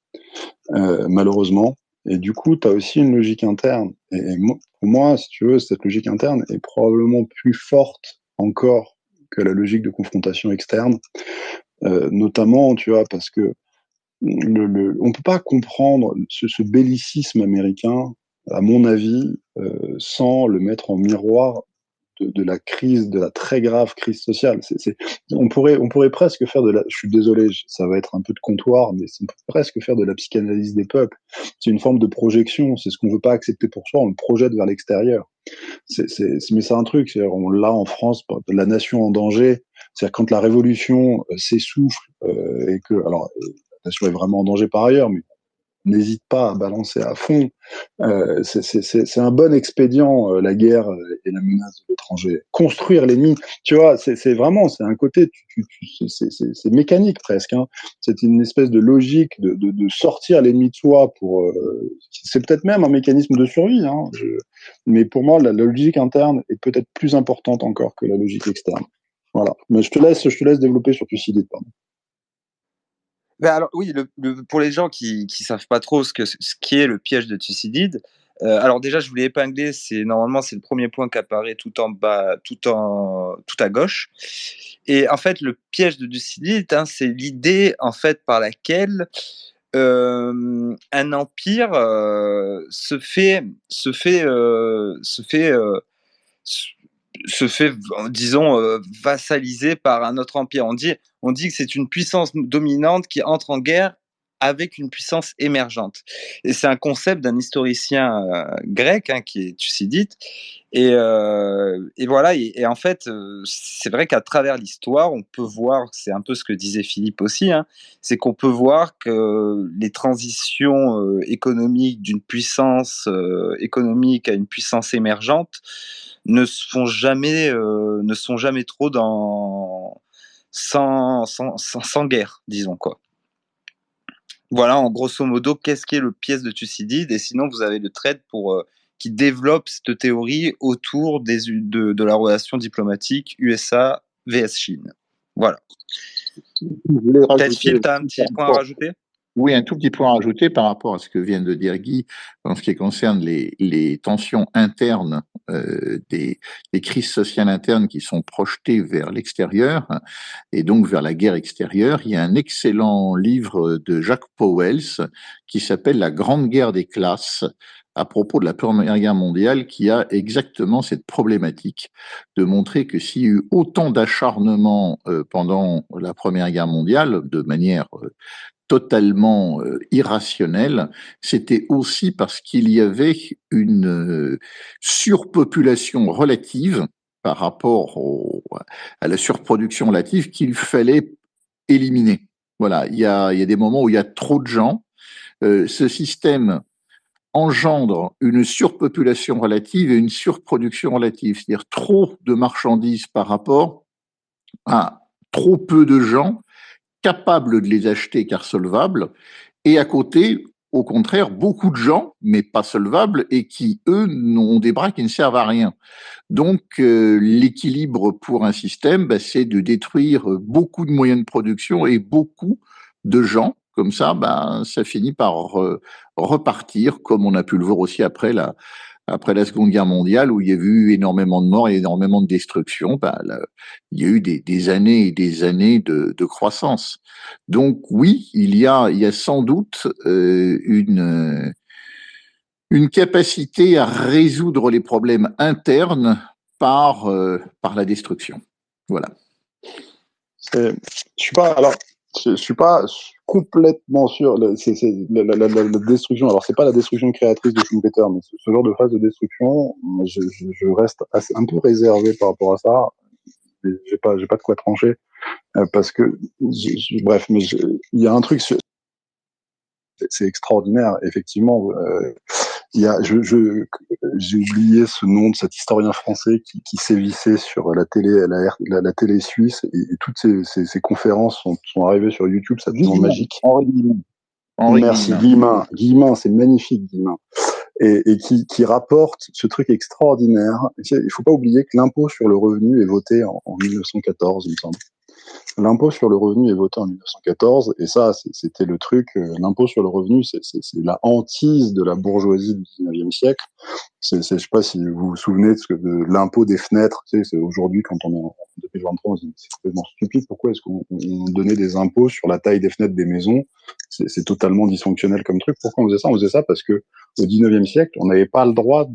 euh, malheureusement. Et du coup, tu as aussi une logique interne. Et, pour moi, si tu veux, cette logique interne est probablement plus forte encore que la logique de confrontation externe. Euh, notamment, tu vois, parce que on peut pas comprendre ce, bellicisme américain, à mon avis, euh, sans le mettre en miroir de, la crise, de la très grave crise sociale. on, pourrait, on pourrait presque faire de la. Je suis désolé, ça va être un peu de comptoir, mais on presque faire de la psychanalyse des peuples. C'est une forme de projection. C'est ce qu'on veut pas accepter pour soi, on le projette vers l'extérieur. mais c'est un truc. On l'a en France, la nation en danger. C'est-à-dire quand la révolution euh, s'essouffle euh, et que, alors, nation est vraiment en danger par ailleurs, mais n'hésite pas à balancer à fond. Euh, c'est un bon expédient, euh, la guerre et la menace de l'étranger. Construire l'ennemi, tu vois, c'est vraiment, c'est un côté, tu, tu, c'est mécanique presque. Hein. C'est une espèce de logique de, de, de sortir l'ennemi de soi pour. Euh, c'est peut-être même un mécanisme de survie, hein, je, mais pour moi, la, la logique interne est peut-être plus importante encore que la logique externe. Voilà. Mais je te laisse, je te laisse développer sur Thucydide, pardon. Ben alors oui, pour les gens qui ne savent pas trop ce, que, ce qui est le piège de Thucydide, euh, alors déjà je voulais épingler, c'est normalement c'est le premier point qui apparaît tout en bas, tout en tout à gauche. Et en fait le piège de Thucydide, hein, c'est l'idée en fait par laquelle euh, un empire euh, se fait se fait se fait se fait, disons, euh, vassalisé par un autre empire. On dit, on dit que c'est une puissance dominante qui entre en guerre avec une puissance émergente. Et c'est un concept d'un historicien euh, grec hein, qui est Thucydide. Et, euh, voilà, et, en fait, c'est vrai qu'à travers l'histoire, on peut voir, c'est un peu ce que disait Philippe aussi, hein, c'est qu'on peut voir que les transitions économiques d'une puissance économique à une puissance émergente ne font jamais, euh, ne sont jamais trop dans sans, sans, sans, guerre, disons quoi. Voilà, en grosso modo, qu'est-ce qui est le pièce de Thucydide Et sinon, vous avez le trade pour euh, qui développe cette théorie autour des, de, de la relation diplomatique USA vs Chine. Voilà. Peut-être Phil, tu as un petit point à rajouter? Oui, un tout petit point à ajouter par rapport à ce que vient de dire Guy en ce qui concerne les, tensions internes euh, des, des, crises sociales internes qui sont projetées vers l'extérieur et donc vers la guerre extérieure. Il y a un excellent livre de Jacques Powells qui s'appelle La Grande Guerre des classes à propos de la Première Guerre mondiale qui a exactement cette problématique de montrer que s'il y a eu autant d'acharnement euh, pendant la Première Guerre mondiale, de manière euh, totalement euh, irrationnel, c'était aussi parce qu'il y avait une euh, surpopulation relative par rapport à la surproduction relative qu'il fallait éliminer. Voilà, il y, a, des moments où il y a trop de gens. Euh, ce système engendre une surpopulation relative et une surproduction relative, c'est-à-dire trop de marchandises par rapport à trop peu de gens capables de les acheter car solvables, et à côté, au contraire, beaucoup de gens, mais pas solvables, et qui, eux, ont des bras qui ne servent à rien. Donc, euh, l'équilibre pour un système, bah, c'est de détruire beaucoup de moyens de production et beaucoup de gens. Comme ça, bah, ça finit par repartir, comme on a pu le voir aussi après la, après la Seconde Guerre mondiale, où il y a eu énormément de morts et énormément de destruction, bah, il y a eu des, années et des années de, croissance. Donc oui, il y a, il y a sans doute euh, une, une capacité à résoudre les problèmes internes par, euh, par la destruction. Voilà. Je suis pas alors je, suis pas complètement sûr. C'est la, la, la, la, destruction. Alors c'est pas la destruction créatrice de Schumpeter, mais ce, genre de phase de destruction, je, je, je reste un peu réservé par rapport à ça. J'ai pas, j'ai pas de quoi trancher euh, parce que, bref, mais il y a un truc, c'est extraordinaire, effectivement. Euh, il y a, je, je, j'ai oublié ce nom de cet historien français qui, qui sévissait sur la télé, la, la, télé suisse, et, toutes ces, ces, ces, conférences sont, sont arrivées sur YouTube, ça devient magique. Henri Guillemin. Merci, Guillemin. Guillemin, c'est magnifique, Guillemin. Et, et qui, qui, rapporte ce truc extraordinaire. Il faut pas oublier que l'impôt sur le revenu est voté en, en 1914, il me semble. L'impôt sur le revenu est voté en 1914, et ça, c'était le truc, euh, l'impôt sur le revenu, c'est la hantise de la bourgeoisie du 19e siècle. Je ne sais pas si vous vous souvenez de, de l'impôt des fenêtres, tu sais, aujourd'hui, quand on est en 2023, c'est complètement stupide, pourquoi est-ce qu'on donnait des impôts sur la taille des fenêtres des maisons? C'est totalement dysfonctionnel comme truc. Pourquoi on faisait ça? On faisait ça parce que au 19e siècle, on n'avait pas le droit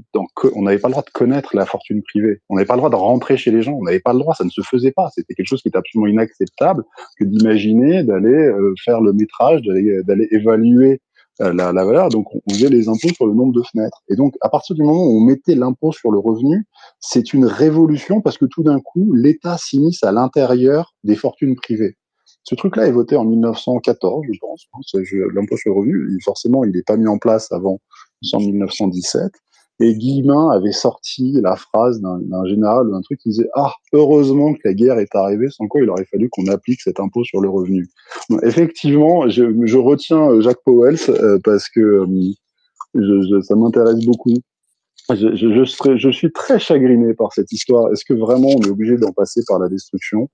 on n'avait pas le droit de connaître la fortune privée. On n'avait pas le droit de rentrer chez les gens. On n'avait pas le droit. Ça ne se faisait pas. C'était quelque chose qui était absolument inacceptable que d'imaginer d'aller euh, faire le métrage, d'aller évaluer la, la, valeur. Donc, on faisait les impôts sur le nombre de fenêtres. Et donc, à partir du moment où on mettait l'impôt sur le revenu, c'est une révolution parce que tout d'un coup, l'État s'immisce à l'intérieur des fortunes privées. Ce truc-là est voté en 1914, je pense. L'impôt sur le revenu, forcément, il n'est pas mis en place avant en 1917. Et Guillemin avait sorti la phrase d'un général d'un truc qui disait Ah, heureusement que la guerre est arrivée, sans quoi il aurait fallu qu'on applique cet impôt sur le revenu. effectivement, je, je, retiens euh, Jacques Powell euh, parce que euh, je, ça m'intéresse beaucoup. Je, je, je, suis très chagriné par cette histoire. Est-ce que vraiment on est obligé d'en passer par la destruction?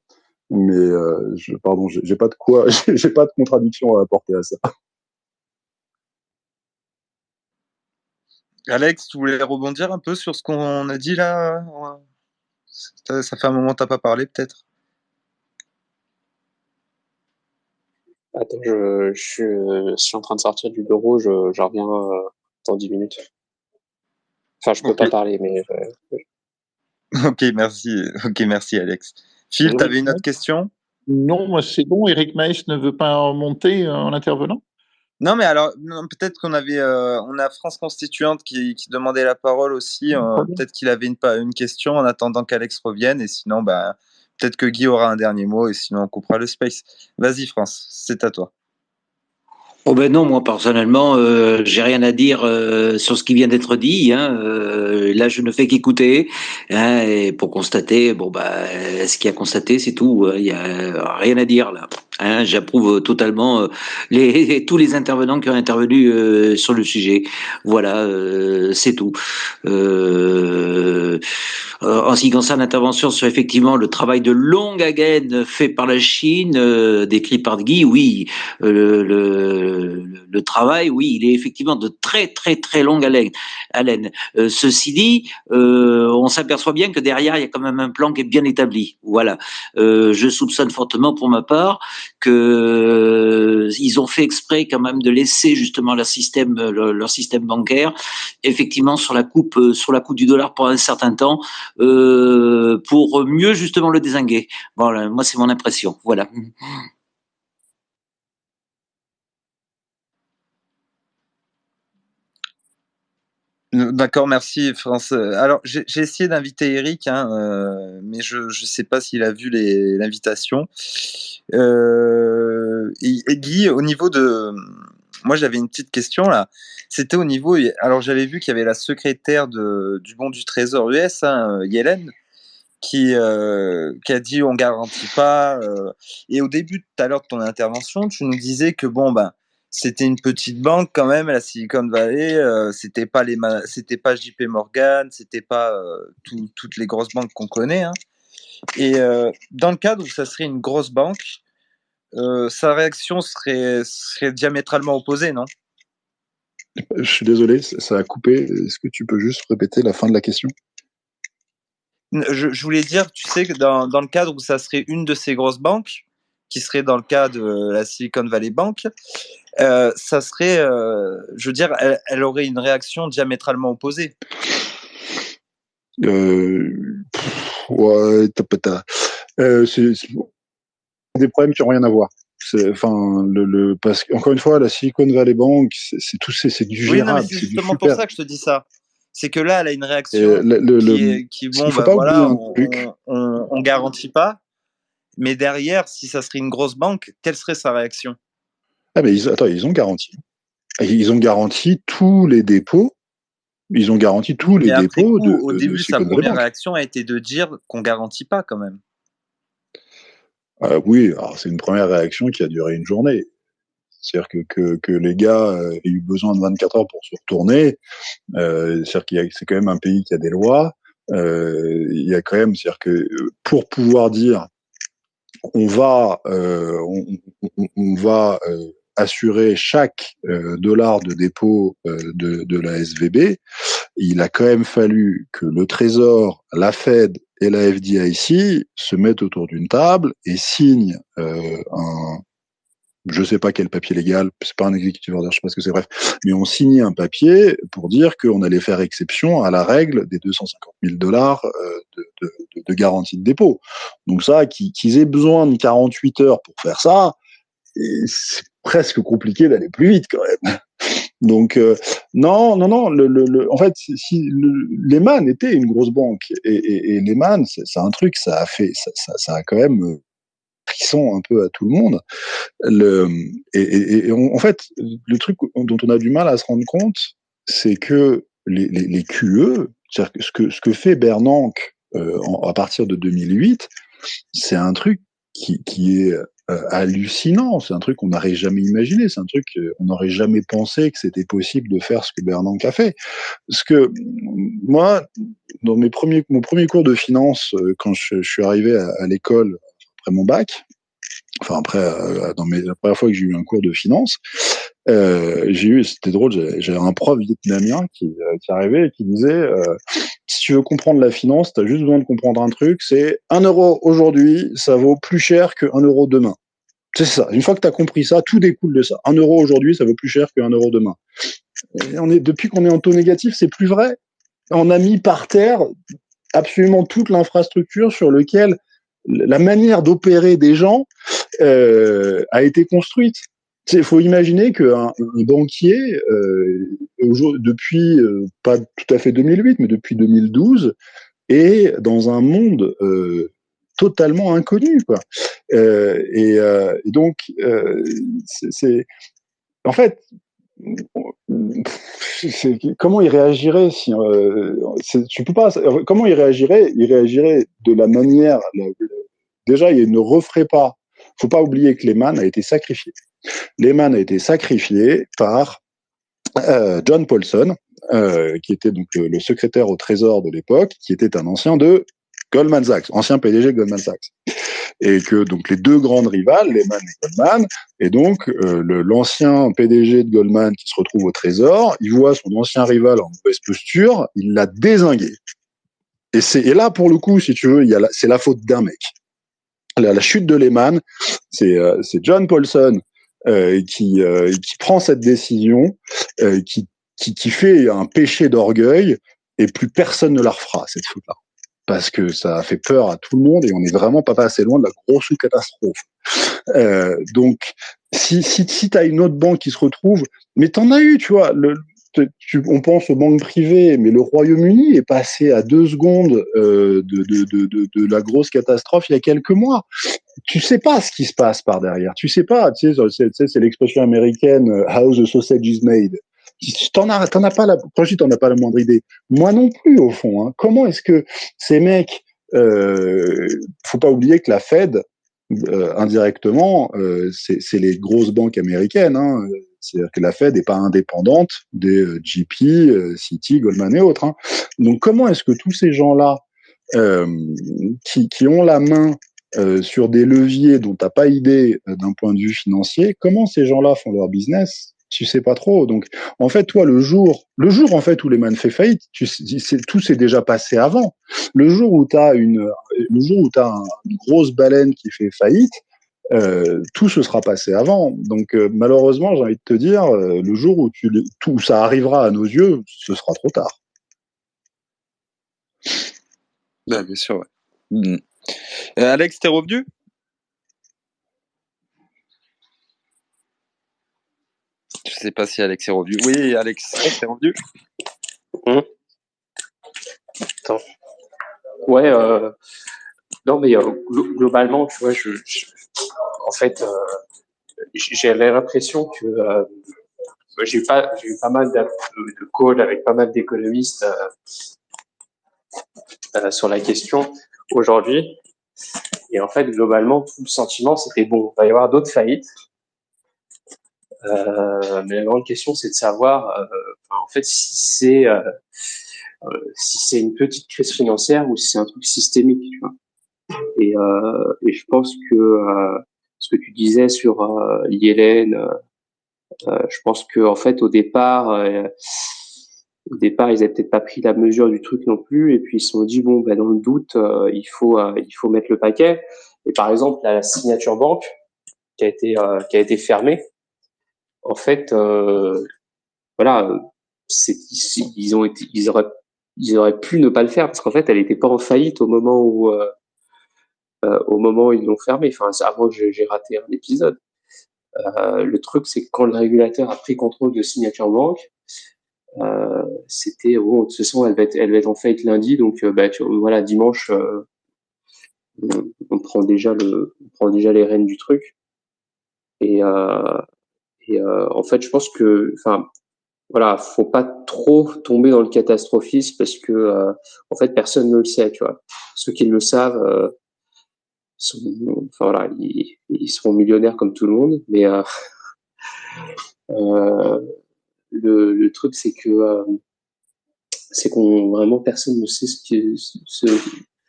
Mais euh, je, pardon, j'ai pas de quoi, j'ai pas de contradiction à apporter à ça. Alex, tu voulais rebondir un peu sur ce qu'on a dit là ça, fait un moment que tu n'as pas parlé peut-être? Attends, je, suis, en train de sortir du bureau, je, reviens euh, dans 10 minutes. Enfin, je peux pas parler, mais. Euh, ok, merci. Ok, merci, Alex. Phil, tu avais une autre question? Non, moi c'est bon. Eric Maïs ne veut pas monter en intervenant? Non, mais alors, peut-être qu'on avait, euh, on a France Constituante qui, demandait la parole aussi. Euh, peut-être qu'il avait une, une question en attendant qu'Alex revienne. Et sinon, bah, peut-être que Guy aura un dernier mot. Et sinon, on coupera le space. Vas-y, France, c'est à toi. Oh ben non, moi personnellement, euh, j'ai rien à dire euh, sur ce qui vient d'être dit. Hein, euh, là, je ne fais qu'écouter hein, et pour constater, bon bah, ce qu'il y a constaté, c'est tout. Hein, il y a rien à dire là. Hein, J'approuve totalement les, tous les intervenants qui ont intervenu sur le sujet. Voilà, c'est tout. en ce qui concerne l'intervention sur effectivement le travail de longue haleine fait par la Chine, décrit par Guy, oui, le le, travail, oui, il est effectivement de très très très longue haleine. Euh, ceci dit, euh, on s'aperçoit bien que derrière il y a quand même un plan qui est bien établi. Voilà. Euh, je soupçonne fortement pour ma part que ils ont fait exprès quand même de laisser justement leur système leur, système bancaire effectivement sur la coupe sur la coupe du dollar pour un certain temps pour mieux justement le désinguer. Voilà, moi c'est mon impression. Voilà. D'accord, merci France. Alors j'ai essayé d'inviter Eric, hein, euh, mais je ne sais pas s'il a vu l'invitation. Euh, et, Guy, au niveau de, moi j'avais une petite question là. C'était au niveau, alors j'avais vu qu'il y avait la secrétaire de, du bon du Trésor US, hein, Yellen, qui, euh, qui a dit on garantit pas. et au début tout à l'heure de ton intervention, tu nous disais que bon ben c'était une petite banque quand même, la Silicon Valley. Euh, c'était pas les, c'était pas JP Morgan, c'était pas euh, toutes les grosses banques qu'on connaît. Hein. Et euh, dans le cadre où ça serait une grosse banque, sa réaction serait, serait diamétralement opposée, non? Je suis désolé, ça a coupé. Est-ce que tu peux juste répéter la fin de la question? Je, je, voulais dire, tu sais que dans, dans le cadre où ça serait une de ces grosses banques, qui serait dans le cas de la Silicon Valley Bank, euh, ça serait, euh, je veux dire, elle, aurait une réaction diamétralement opposée. Euh, ouais, euh, c'est des problèmes qui n'ont rien à voir. Enfin, le, le, parce qu'encore une fois, la Silicon Valley Bank, c'est tout, c'est du gérable. c'est justement pour ça que je te dis ça. C'est que là, elle a une réaction qui, est, qui bon, bah, voilà, on, on, on, garantit pas, mais derrière, si ça serait une grosse banque, quelle serait sa réaction? Ah, mais ils, attends, ils ont garanti. Ils ont garanti tous les dépôts. Ils ont garanti tous les dépôts. de, au début, sa première réaction a été de dire qu'on garantit pas quand même. Ah, oui, c'est une première réaction qui a duré une journée. C'est-à-dire que, que, que, les gars euh, aient eu besoin de 24 heures pour se retourner. Euh, c'est-à-dire qu'il c'est quand même un pays qui a des lois. Euh, il y a quand même, c'est-à-dire que pour pouvoir dire on va, on, va assurer chaque dollar de dépôt de, de la SVB. Il a quand même fallu que le Trésor, la Fed et la FDIC se mettent autour d'une table et signent un, je sais pas quel papier légal, c'est pas un exécutif order, je sais pas ce que c'est, bref, mais on signait un papier pour dire qu'on allait faire exception à la règle des 250 000 dollars euh, de, garantie de dépôt. Donc ça, qu'ils aient besoin de 48 heures pour faire ça, c'est presque compliqué d'aller plus vite quand même. Donc euh, non, non, non. Le, le, en fait, si Lehman était une grosse banque et, et, et Lehman, c'est un truc, ça a fait, ça, ça, ça a quand même euh, frisson un peu à tout le monde. Et, en fait, le truc dont on a du mal à se rendre compte, c'est que les, les, les QE, ce que, ce que fait Bernanke euh, à partir de 2008, c'est un truc qui, est euh, hallucinant. C'est un truc qu'on n'aurait jamais imaginé. C'est un truc qu'on n'aurait jamais pensé que c'était possible de faire ce que Bernanke a fait. Parce que moi, dans mes premiers, mon premier cours de finance, euh, quand je, suis arrivé à l'école après mon bac, enfin après, euh, dans mes, la première fois que j'ai eu un cours de finance, euh, j'ai eu, c'était drôle, j'avais un prof vietnamien qui, euh, qui arrivait et qui disait, si tu veux comprendre la finance, tu as juste besoin de comprendre un truc, c'est un euro aujourd'hui, ça vaut plus cher que un euro demain. C'est ça. Une fois que tu as compris ça, tout découle de ça. Un euro aujourd'hui, ça vaut plus cher qu'un euro demain. On est, depuis qu'on est en taux négatif, c'est plus vrai. On a mis par terre absolument toute l'infrastructure sur lequel la manière d'opérer des gens euh, a été construite. Il faut imaginer qu'un un banquier, euh, depuis euh, pas tout à fait 2008, mais depuis 2012, est dans un monde euh, totalement inconnu. Quoi. Euh, et, euh, et, donc, c'est en fait, comment il réagirait euh, tu peux pas comment il réagirait il réagirait de la manière déjà il ne referait pas. Faut pas oublier que Lehman a été sacrifié. Lehman a été sacrifié par euh, John Paulson euh, qui était donc le, secrétaire au trésor de l'époque qui était un ancien de Goldman Sachs ancien PDG de Goldman Sachs et que donc les deux grandes rivales, Lehman et Goldman, et donc euh, l'ancien PDG de Goldman qui se retrouve au Trésor, il voit son ancien rival en mauvaise posture, il l'a désingué. Et c'est et là pour le coup, si tu veux, c'est la faute d'un mec. La, la, chute de Lehman, c'est euh, John Paulson euh, qui euh, qui prend cette décision, euh, qui, qui qui fait un péché d'orgueil et plus personne ne la refera cette faute-là parce que ça a fait peur à tout le monde et on est vraiment pas assez loin de la grosse catastrophe. Euh, donc, si, si, si tu as une autre banque qui se retrouve, mais t'en as eu, tu vois, on pense aux banques privées, mais le Royaume-Uni est passé à deux secondes euh, de la grosse catastrophe il y a quelques mois. Tu sais pas ce qui se passe par derrière. Tu sais pas. Tu sais, c'est l'expression américaine euh, "How the sausage is made". T'en as, t'en as pas la, t'en as pas la moindre idée. Moi non plus, au fond. Hein. Comment est-ce que ces mecs, euh, faut pas oublier que la Fed, euh, indirectement, euh, c'est les grosses banques américaines. Hein. C'est-à-dire que la Fed n'est pas indépendante des euh, JP, euh, Citi, Goldman et autres. Hein. Donc comment est-ce que tous ces gens-là, euh, qui, qui, ont la main sur des leviers dont tu n'as pas idée d'un point de vue financier, comment ces gens-là font leur business? Tu sais pas trop. Donc, en fait, toi, le jour, le jour en fait où Lehman fait faillite, tout s'est déjà passé avant. Le jour où tu as une, le jour où une grosse baleine qui fait faillite, euh, tout se sera passé avant. Donc, euh, malheureusement, j'ai envie de te dire, euh, le jour où tout ça arrivera à nos yeux, ce sera trop tard. Ben, bien sûr. Ouais. Mmh. Alex, t'es revenu? Sais pas si Alex est revenu. Oui, Alex, t'es revenu mmh. Attends. Ouais, euh, non, mais euh, globalement, tu vois, je, en fait, euh, j'avais l'impression que j'ai eu pas, j'ai eu pas mal de, de calls avec pas mal d'économistes sur la question aujourd'hui. Et en fait, globalement, tout le sentiment, c'était bon, il va y avoir d'autres faillites. Euh, mais la grande question, c'est de savoir, euh, en fait, si c'est euh, si c'est une petite crise financière ou si c'est un truc systémique. Tu vois. Et, et je pense que ce que tu disais sur Yellen, je pense que en fait au départ au départ, ils avaient peut-être pas pris la mesure du truc non plus, et puis ils se sont dit bon, ben dans le doute, euh, il faut euh, il faut mettre le paquet. Et par exemple, la signature banque qui a été euh, qui a été fermée, en fait, voilà, c'est ils auraient pu ne pas le faire parce qu'en fait, elle n'était pas en faillite au moment où au moment où ils l'ont fermée. Enfin, avant que j'ai raté un épisode. le truc, c'est que quand le régulateur a pris contrôle de signature euh, c'était bon, de toute façon, elle va être, elle va être en faillite lundi, donc euh, bah, voilà, dimanche, euh, on, prend déjà le, on prend déjà les rênes du truc. Et, et en fait, je pense que, enfin, voilà, faut pas trop tomber dans le catastrophisme parce que en fait personne ne le sait, tu vois. Ceux qui le savent, sont, enfin voilà, ils, seront millionnaires comme tout le monde, mais euh, le, truc, c'est que euh, c'est qu'on vraiment personne ne sait ce qui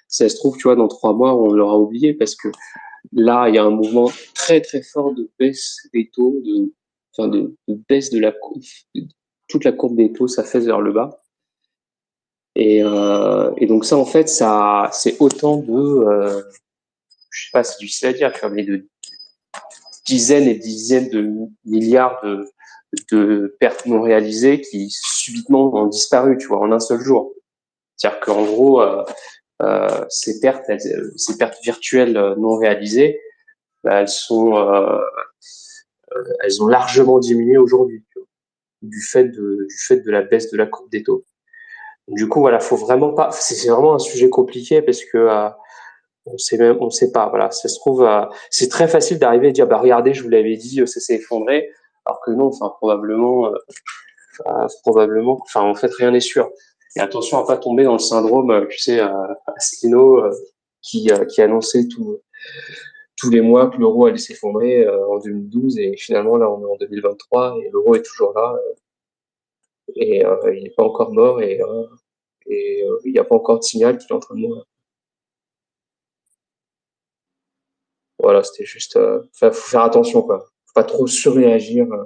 ça se trouve, tu vois, dans trois mois, on l'aura oublié parce que là, il y a un mouvement très très fort de baisse des taux, enfin de, de baisse de la courbe, toute la courbe des taux, ça fait vers le bas. Et, euh, et donc ça, en fait, ça, c'est autant de, euh, je sais pas, c'est difficile à dire, mais de dizaines et dizaines de milliards de, de pertes non réalisées qui subitement ont disparu, tu vois, en un seul jour. C'est-à-dire qu'en gros, euh, euh, ces pertes, ces pertes virtuelles non réalisées, bah, elles sont, euh, elles ont largement diminué aujourd'hui du fait de du fait de la baisse de la courbe des taux. Du coup, voilà, faut vraiment pas. C'est vraiment un sujet compliqué parce que on sait même, sait pas. Voilà, ça se trouve, c'est très facile d'arriver et dire, bah regardez, je vous l'avais dit, ça s'est effondré alors que non, enfin probablement, euh, probablement, enfin en fait rien n'est sûr. Et attention à pas tomber dans le syndrome, euh, tu sais, Asselineau euh, qui qui annonçait tout tous les mois que l'euro allait s'effondrer en 2012 et finalement là on est en 2023 et l'euro est toujours là et il n'est pas encore mort et et il n'y a pas encore de signal qu'il est en train de mourir. Voilà, c'était juste, faut faire attention quoi pas trop surréagir. Euh.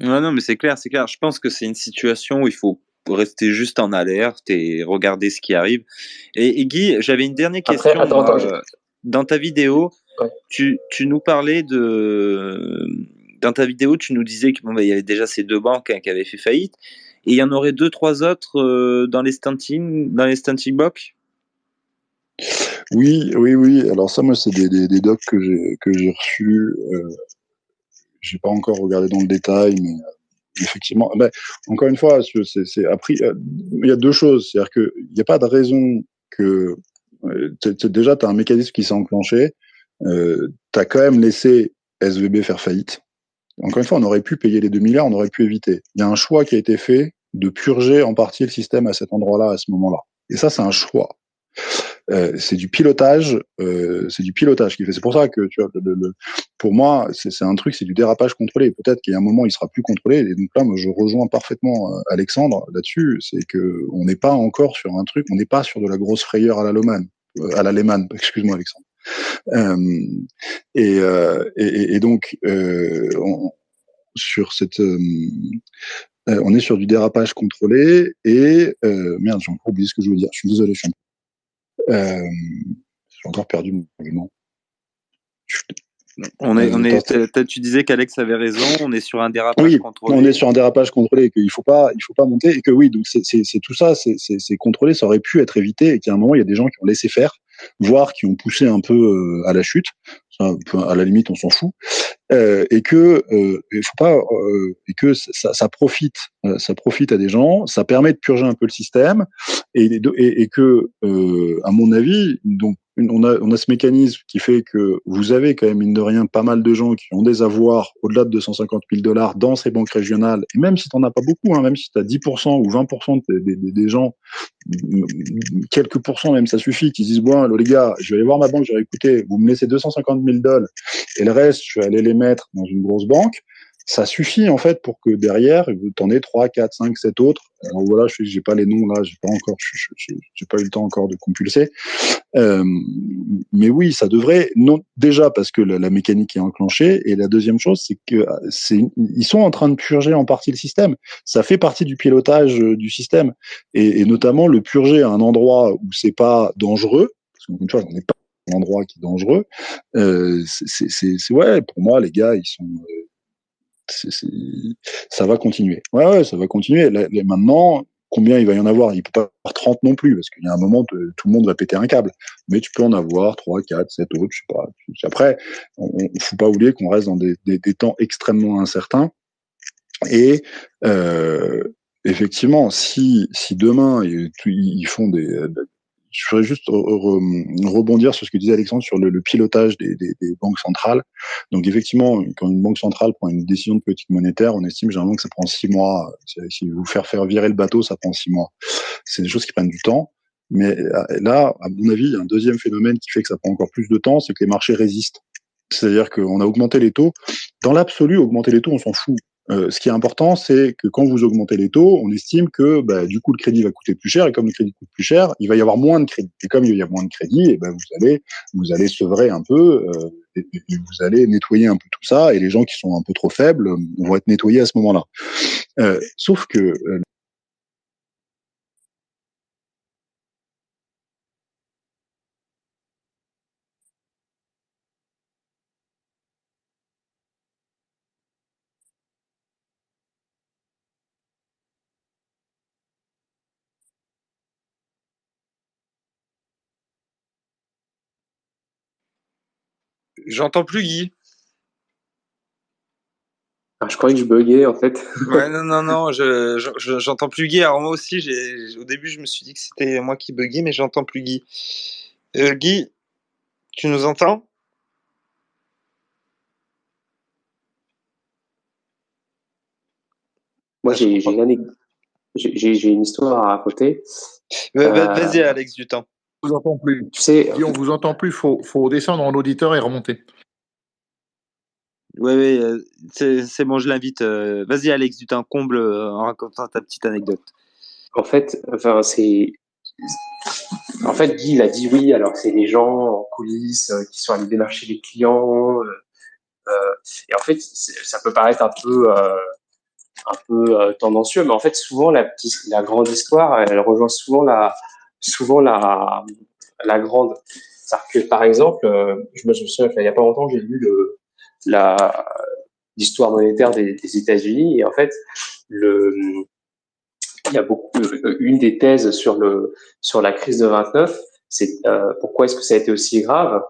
Ouais, non, mais c'est clair, c'est clair. Je pense que c'est une situation où il faut rester juste en alerte et regarder ce qui arrive. Et, Guy, j'avais une dernière question. Euh, dans ta vidéo, tu, tu, nous parlais de. Dans ta vidéo, tu nous disais qu'il bon, bah, y avait déjà ces deux banques hein, qui avaient fait faillite. Et il y en aurait deux, trois autres euh, dans les stunting, dans les stunting box? Oui, oui, oui. Alors ça, moi, c'est des, des, des, docs que j'ai que j'ai reçus j'ai pas encore regardé dans le détail, mais euh, effectivement, mais encore une fois, c'est appris. Euh, il y a deux choses, c'est-à-dire que il n'y a pas de raison que euh, déjà tu as un mécanisme qui s'est enclenché, euh, tu as quand même laissé SVB faire faillite. Encore une fois, on aurait pu payer les 2 milliards, on aurait pu éviter. Il y a un choix qui a été fait de purger en partie le système à cet endroit-là, à ce moment-là. Et ça, c'est un choix. Euh, c'est du pilotage, euh, c'est du pilotage qui fait. C'est pour ça que tu vois, le, pour moi, c'est un truc, c'est du dérapage contrôlé. Peut-être qu'il y a un moment, il sera plus contrôlé. Et donc là, moi, je rejoins parfaitement euh, Alexandre là-dessus. C'est que on n'est pas encore sur un truc, on n'est pas sur de la grosse frayeur à la Loman, à la Lehman. Excuse-moi, Alexandre. Et, et, et, donc, on, sur cette on est sur du dérapage contrôlé et merde, j'ai encore oublié ce que je veux dire. Je suis désolé, je suis euh, j'ai encore perdu mon argument. On est, on est, tu disais qu'Alex avait raison. On est sur un dérapage contrôlé. On est sur un dérapage contrôlé et qu'il faut pas, il faut pas monter et que oui, donc c'est tout ça, c'est contrôlé. Ça aurait pu être évité et qu'à un moment il y a des gens qui ont laissé faire, voire qui ont poussé un peu euh, à la chute. à la limite, on s'en fout. Euh, et que euh, il faut pas euh, et que ça, ça profite, euh, ça profite à des gens. Ça permet de purger un peu le système et, et, et que, à mon avis, donc on a, ce mécanisme qui fait que vous avez quand même, mine de rien, pas mal de gens qui ont des avoirs au-delà de 250 000 dollars dans ces banques régionales. Et même si tu n'en as pas beaucoup, hein, même si tu as 10% ou 20% des, des, des, gens, quelques pourcents même, ça suffit, qui disent, bon, les gars, je vais aller voir ma banque, je vais écouter, vous me laissez 250 000 dollars et le reste, je vais aller les mettre dans une grosse banque ça suffit en fait pour que derrière, vous en aies 3, 4, 5, 7 autres. Alors voilà, je j'ai pas les noms là, j'ai pas encore, j'ai pas eu le temps encore de compulser. Euh, mais oui, ça devrait non déjà parce que la, mécanique est enclenchée et la deuxième chose, c'est que c'est ils sont en train de purger en partie le système. Ça fait partie du pilotage euh, du système et, et notamment le purger à un endroit où c'est pas dangereux. Parce qu'une fois, on n'est pas un endroit qui est dangereux. Euh, c'est ouais, pour moi, les gars, ils sont euh, ça va continuer. Ouais, ouais, ça va continuer. maintenant, combien il va y en avoir? Il peut pas avoir 30 non plus, parce qu'il y a un moment, tout le monde va péter un câble. Mais tu peux en avoir 3, 4, 7 autres, je sais pas. Après, il ne faut pas oublier qu'on reste dans des, temps extrêmement incertains. Et euh, effectivement, si, si demain ils, font des, je voudrais juste rebondir sur ce que disait Alexandre sur le, pilotage des, banques centrales. Donc effectivement, quand une banque centrale prend une décision de politique monétaire, on estime généralement que ça prend six mois. Si vous faire faire virer le bateau, ça prend six mois. C'est des choses qui prennent du temps. Mais euh, là, à mon avis, il y a un deuxième phénomène qui fait que ça prend encore plus de temps, c'est que les marchés résistent. C'est-à-dire qu'on a augmenté les taux. Dans l'absolu, augmenter les taux, on s'en fout. Euh, ce qui est important, c'est que quand vous augmentez les taux, on estime que bah, du coup le crédit va coûter plus cher, et comme le crédit coûte plus cher, il va y avoir moins de crédit. Et comme il y a moins de crédit, et ben vous allez vous allez sevrer un peu, euh, et, vous allez nettoyer un peu tout ça, et les gens qui sont un peu trop faibles vont être nettoyés à ce moment-là. Euh, sauf que J'entends plus Guy. Ah, je croyais que je buguais en fait. ouais, non, non, non, je, j'entends plus Guy. Alors moi aussi, au début, je me suis dit que c'était moi qui buguais, mais j'entends plus Guy. Euh, Guy, tu nous entends? Moi, j'ai, une, une histoire à raconter. Euh, vas-y, Alex, du temps vous entend plus. Tu sais, on vous entend plus, faut, faut descendre en auditeur et remonter. Oui, oui, euh, c'est bon, je l'invite. Euh, vas-y, Alex, du temps comble euh, en racontant ta petite anecdote. En fait, enfin, c'est. En fait, Guy, il a dit oui, alors c'est les gens en coulisses qui sont allés démarcher les clients. et en fait, ça peut paraître un peu, un peu tendancieux, mais en fait, souvent, la, petite, la grande histoire, elle rejoint souvent la, souvent la, la grande. Que, par exemple, euh, je me souviens il n'y a pas longtemps, j'ai lu le, la, l'histoire monétaire des, États-Unis et en fait, le, il y a beaucoup, euh, une des thèses sur le, sur la crise de 29, c'est euh, pourquoi est-ce que ça a été aussi grave?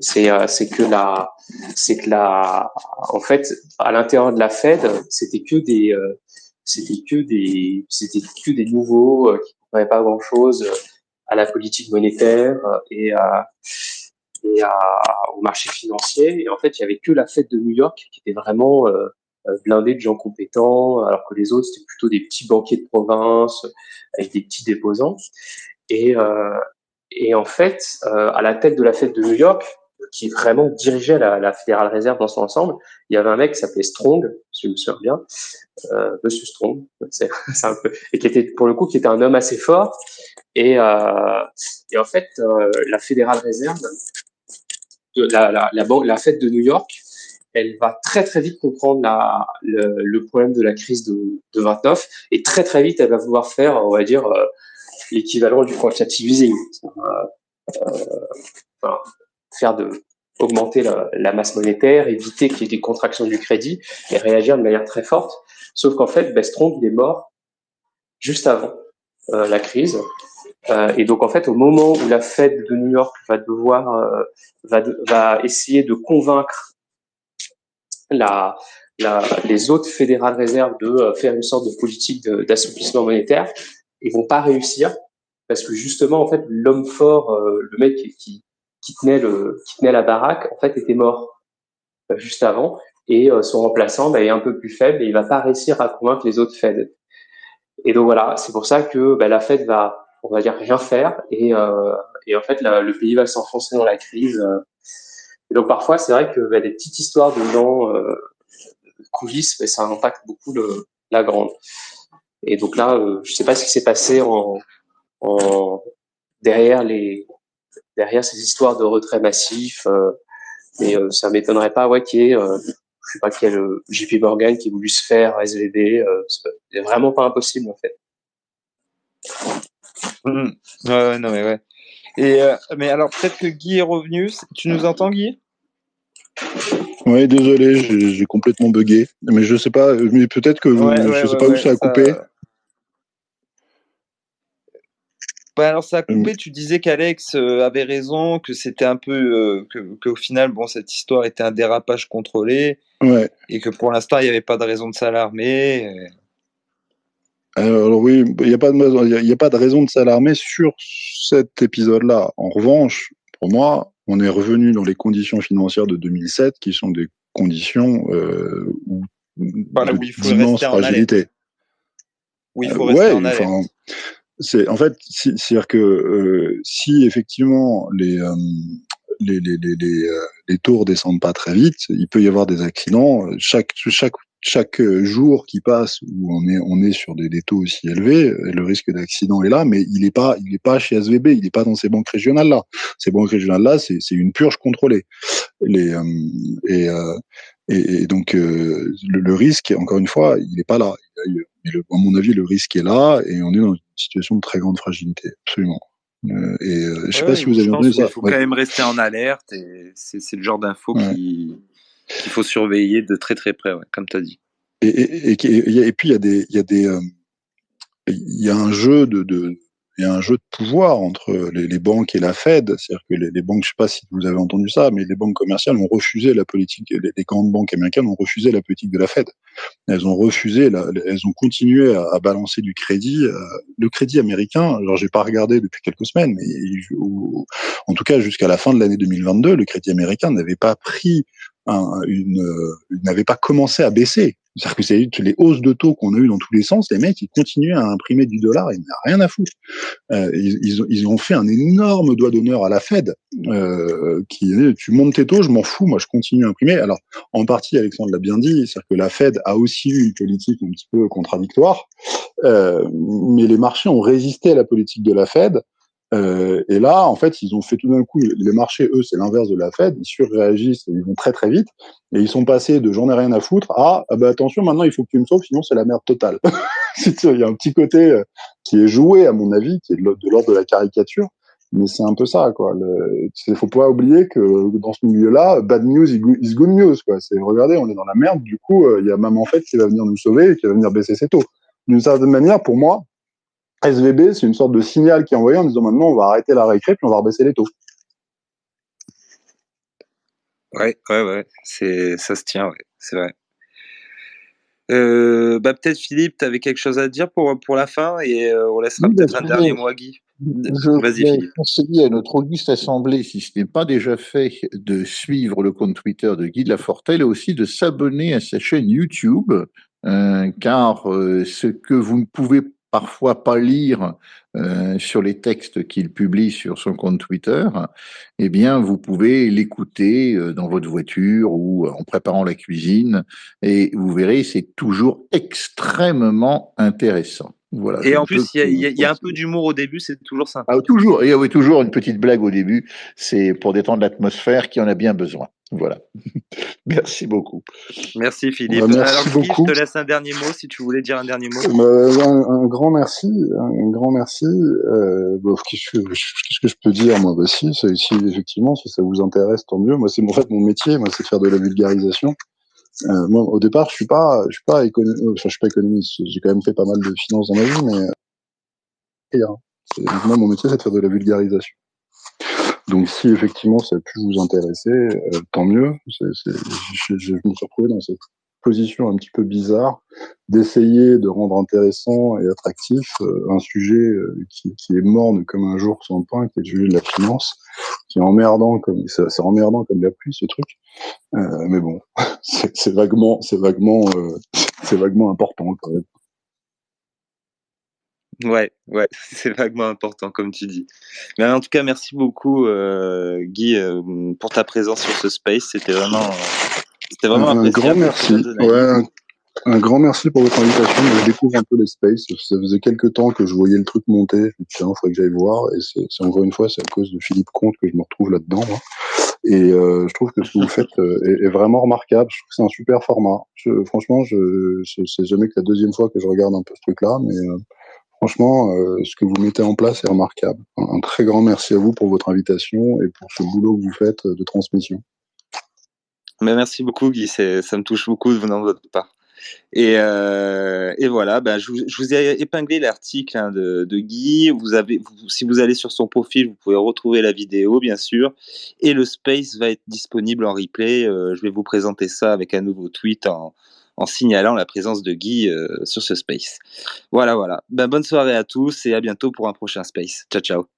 C'est euh, c'est que la c'est que la en fait à l'intérieur de la Fed c'était que des euh, c'était que des c'était que des nouveaux qui ne comprenaient pas grand chose à la politique monétaire et, à, et à, au marché financier. Et en fait, il y avait que la fête de New York qui était vraiment euh, euh, blindée de gens compétents, alors que les autres, c'était plutôt des petits banquiers de province avec des petits déposants. Et, euh, et en fait, euh, à la tête de la fête de New York, qui vraiment dirigeait la, la Fédérale Réserve dans son ensemble, il y avait un mec qui s'appelait Strong, si je me souviens bien, euh, Monsieur Strong, et qui était pour le coup qui était un homme assez fort. Et, euh, en fait, euh, la Fédérale Réserve, la, la, la, fête de New York, elle va très très vite comprendre le, problème de la crise de, de, 29 et très très vite elle va vouloir faire, on va dire, euh, l'équivalent du quantitative easing, enfin, faire de augmenter la, la, masse monétaire, éviter qu'il y ait des contractions du crédit et réagir de manière très forte. Sauf qu'en fait, Bestrom, il est mort juste avant euh, la crise euh, et donc en fait, au moment où la Fed de New York va devoir euh, va, va essayer de convaincre la, la, les autres fédérales réserves de euh, faire une sorte de politique d'assouplissement monétaire, ils vont pas réussir parce que justement en fait l'homme fort, le mec qui qui tenait la baraque, en fait était mort juste avant et son remplaçant bah, est un peu plus faible et il va pas réussir à convaincre les autres Fed. Et donc voilà, c'est pour ça que bah, la Fed va on va dire rien faire et, euh, en fait le pays va s'enfoncer dans la crise. Et donc parfois c'est vrai que bah, des petites histoires de gens euh, coulisses, ça impacte beaucoup la grande. Et donc là, je sais pas ce qui s'est passé en derrière les derrière ces histoires de retrait massif. mais ça m'étonnerait pas ouais, qu'il y ait, je sais pas quel JP Morgan qui a voulu se faire SVB. c'est vraiment pas impossible en fait. Mmh. Ouais, non mais ouais. Et mais alors peut-être que Guy est revenu. Tu nous entends Guy? Oui, désolé, j'ai complètement bugué. Mais je sais pas, mais peut-être que vous, je sais pas où ça a coupé. Bah, alors ça a coupé, tu disais qu'Alex avait raison, que c'était un peu que qu'au final bon cette histoire était un dérapage contrôlé ouais. et que pour l'instant il n'y avait pas de raison de s'alarmer. Alors oui, il n'y a, pas de, a pas de raison de s'alarmer sur cet épisode-là. En revanche, pour moi, on est revenu dans les conditions financières de 2007, qui sont des conditions euh, où, voilà, où il faut rester fragilité. Où il faut rester en. C'est en fait, c'est-à-dire que euh, si effectivement les, euh, les, les, les, euh, les tours descendent pas très vite, il peut y avoir des accidents. Chaque, chaque chaque euh, jour qui passe où on est on est sur des, des taux aussi élevés, euh, le risque d'accident est là, mais il n'est pas il est pas chez SVB, il n'est pas dans ces banques régionales là. Ces banques régionales là, c'est une purge contrôlée. Les euh, et, euh, et, et donc le, le, risque, encore une fois, il n'est pas là. Mais le, à mon avis, le risque est là et on est dans une situation de très grande fragilité, absolument. Euh, et je sais ouais, pas si vous avez entendu ça. Il faut ouais. quand même rester en alerte et c'est le genre d'info qui qu'il faut surveiller de très très près, ouais, comme tu as dit. Et, et, et, et, puis il y a des, il y a des, euh, il y a un jeu de, de, il y a un jeu de pouvoir entre les, les banques et la Fed. C'est-à-dire que les, les, banques, je sais pas si vous avez entendu ça, mais les banques commerciales ont refusé la politique, les, les grandes banques américaines ont refusé la politique de la Fed. Elles ont refusé, la, elles ont continué à, à, balancer du crédit. Euh, le crédit américain, alors j'ai pas regardé depuis quelques semaines, mais en tout cas jusqu'à la fin de l'année 2022, le crédit américain n'avait pas pris un, une n'avait pas commencé à baisser. C'est-à-dire que c'est les hausses de taux qu'on a eu dans tous les sens, les mecs, ils continuaient à imprimer du dollar, ils n'ont rien à foutre. Euh, ils, ont fait un énorme doigt d'honneur à la Fed, euh, qui tu montes tes taux, je m'en fous, moi je continue à imprimer. Alors, en partie, Alexandre l'a bien dit, c'est-à-dire que la Fed a aussi eu une politique un petit peu contradictoire, euh, mais les marchés ont résisté à la politique de la Fed, euh, et là, en fait, ils ont fait tout d'un coup, les marchés, eux, c'est l'inverse de la Fed, ils surréagissent, ils vont très très vite, et ils sont passés de j'en ai rien à foutre à ah bah attention, maintenant il faut que tu me sauves, sinon c'est la merde totale. il y a un petit côté euh, qui est joué, à mon avis, qui est de l'ordre de la caricature, mais c'est un peu ça, quoi. Il faut pas oublier que dans ce milieu-là, bad news is good news, quoi. C'est regardez, on est dans la merde, du coup, euh, il y a même en fait qui va venir nous sauver et qui va venir baisser ses taux. D'une certaine manière, pour moi, SVB, c'est une sorte de signal qui est envoyé en disant maintenant on va arrêter la récré puis on va rebaisser les taux. Ouais, ouais, ouais, c'est ça se tient, ouais, c'est vrai. Euh, bah peut-être Philippe, tu avais quelque chose à dire pour, pour la fin et euh, on laissera oui, peut-être un dernier mot à Guy. Vas-y Philippe. conseiller à notre auguste assemblée, si ce n'est pas déjà fait, de suivre le compte Twitter de Guy de la Fortelle et aussi de s'abonner à sa chaîne YouTube, euh, car euh, ce que vous ne pouvez parfois pas lire euh, sur les textes qu'il publie sur son compte Twitter, eh bien, vous pouvez l'écouter euh, dans votre voiture ou en préparant la cuisine, et vous verrez, c'est toujours extrêmement intéressant. Voilà, et en plus, il y, y, a un peu d'humour au début, c'est toujours sympa. Ah, toujours, il y a toujours une petite blague au début, c'est pour détendre l'atmosphère qui en a bien besoin. Voilà. merci beaucoup. Merci Philippe. Bah, merci Alors, beaucoup. je te laisse un dernier mot si tu voulais dire un dernier mot. Bah, un, un, grand merci, un grand merci. Euh, bah, qu'est-ce, que, qu'est-ce que je peux dire moi? Bah, si, si, effectivement, si ça vous intéresse, tant mieux. Moi, c'est en fait mon métier, moi, c'est de faire de la vulgarisation. Euh, moi, au départ, je suis pas, je suis pas économiste. Enfin, je suis pas économiste. J'ai quand même fait pas mal de finances dans ma vie, mais et, hein, moi, mon métier, c'est de faire de la vulgarisation. Donc si effectivement ça a pu vous intéresser, euh, tant mieux. C est, c est, je, je, me suis retrouvé dans cette position un petit peu bizarre d'essayer de rendre intéressant et attractif euh, un sujet euh, qui, est morne comme un jour sans pain, qui est le sujet de la finance, qui est emmerdant comme c'est emmerdant comme la pluie ce truc. Euh, mais bon, c'est vaguement, c'est vaguement, c'est vaguement important quand même. Ouais, ouais, c'est vaguement important comme tu dis. Mais en tout cas, merci beaucoup Guy pour ta présence sur ce space. C'était vraiment, C'était vraiment un, grand merci. Ouais, un, grand merci pour votre invitation. Je découvre un peu les spaces. Ça faisait quelques temps que je voyais le truc monter. Je me dis, tiens, il faudrait que j'aille voir. Et c'est encore une fois, c'est à cause de Philippe Comte que je me retrouve là-dedans. Et euh, je trouve que ce que vous faites euh, est, vraiment remarquable. Je trouve que c'est un super format. Je, franchement, je, c'est jamais que la deuxième fois que je regarde un peu ce truc-là, mais euh, franchement, ce que vous mettez en place est remarquable. Un, très grand merci à vous pour votre invitation et pour ce boulot que vous faites de transmission. Mais merci beaucoup, Guy. Ça me touche beaucoup de venant de votre part. Et, euh, voilà, ben, je, vous, ai épinglé l'article hein, de, Guy. Si vous allez sur son profil, vous pouvez retrouver la vidéo, bien sûr. Et le space va être disponible en replay. Euh, je vais vous présenter ça avec un nouveau tweet en, signalant la présence de Guy euh, sur ce space. Voilà, voilà. Ben, bonne soirée à tous et à bientôt pour un prochain space. Ciao, ciao.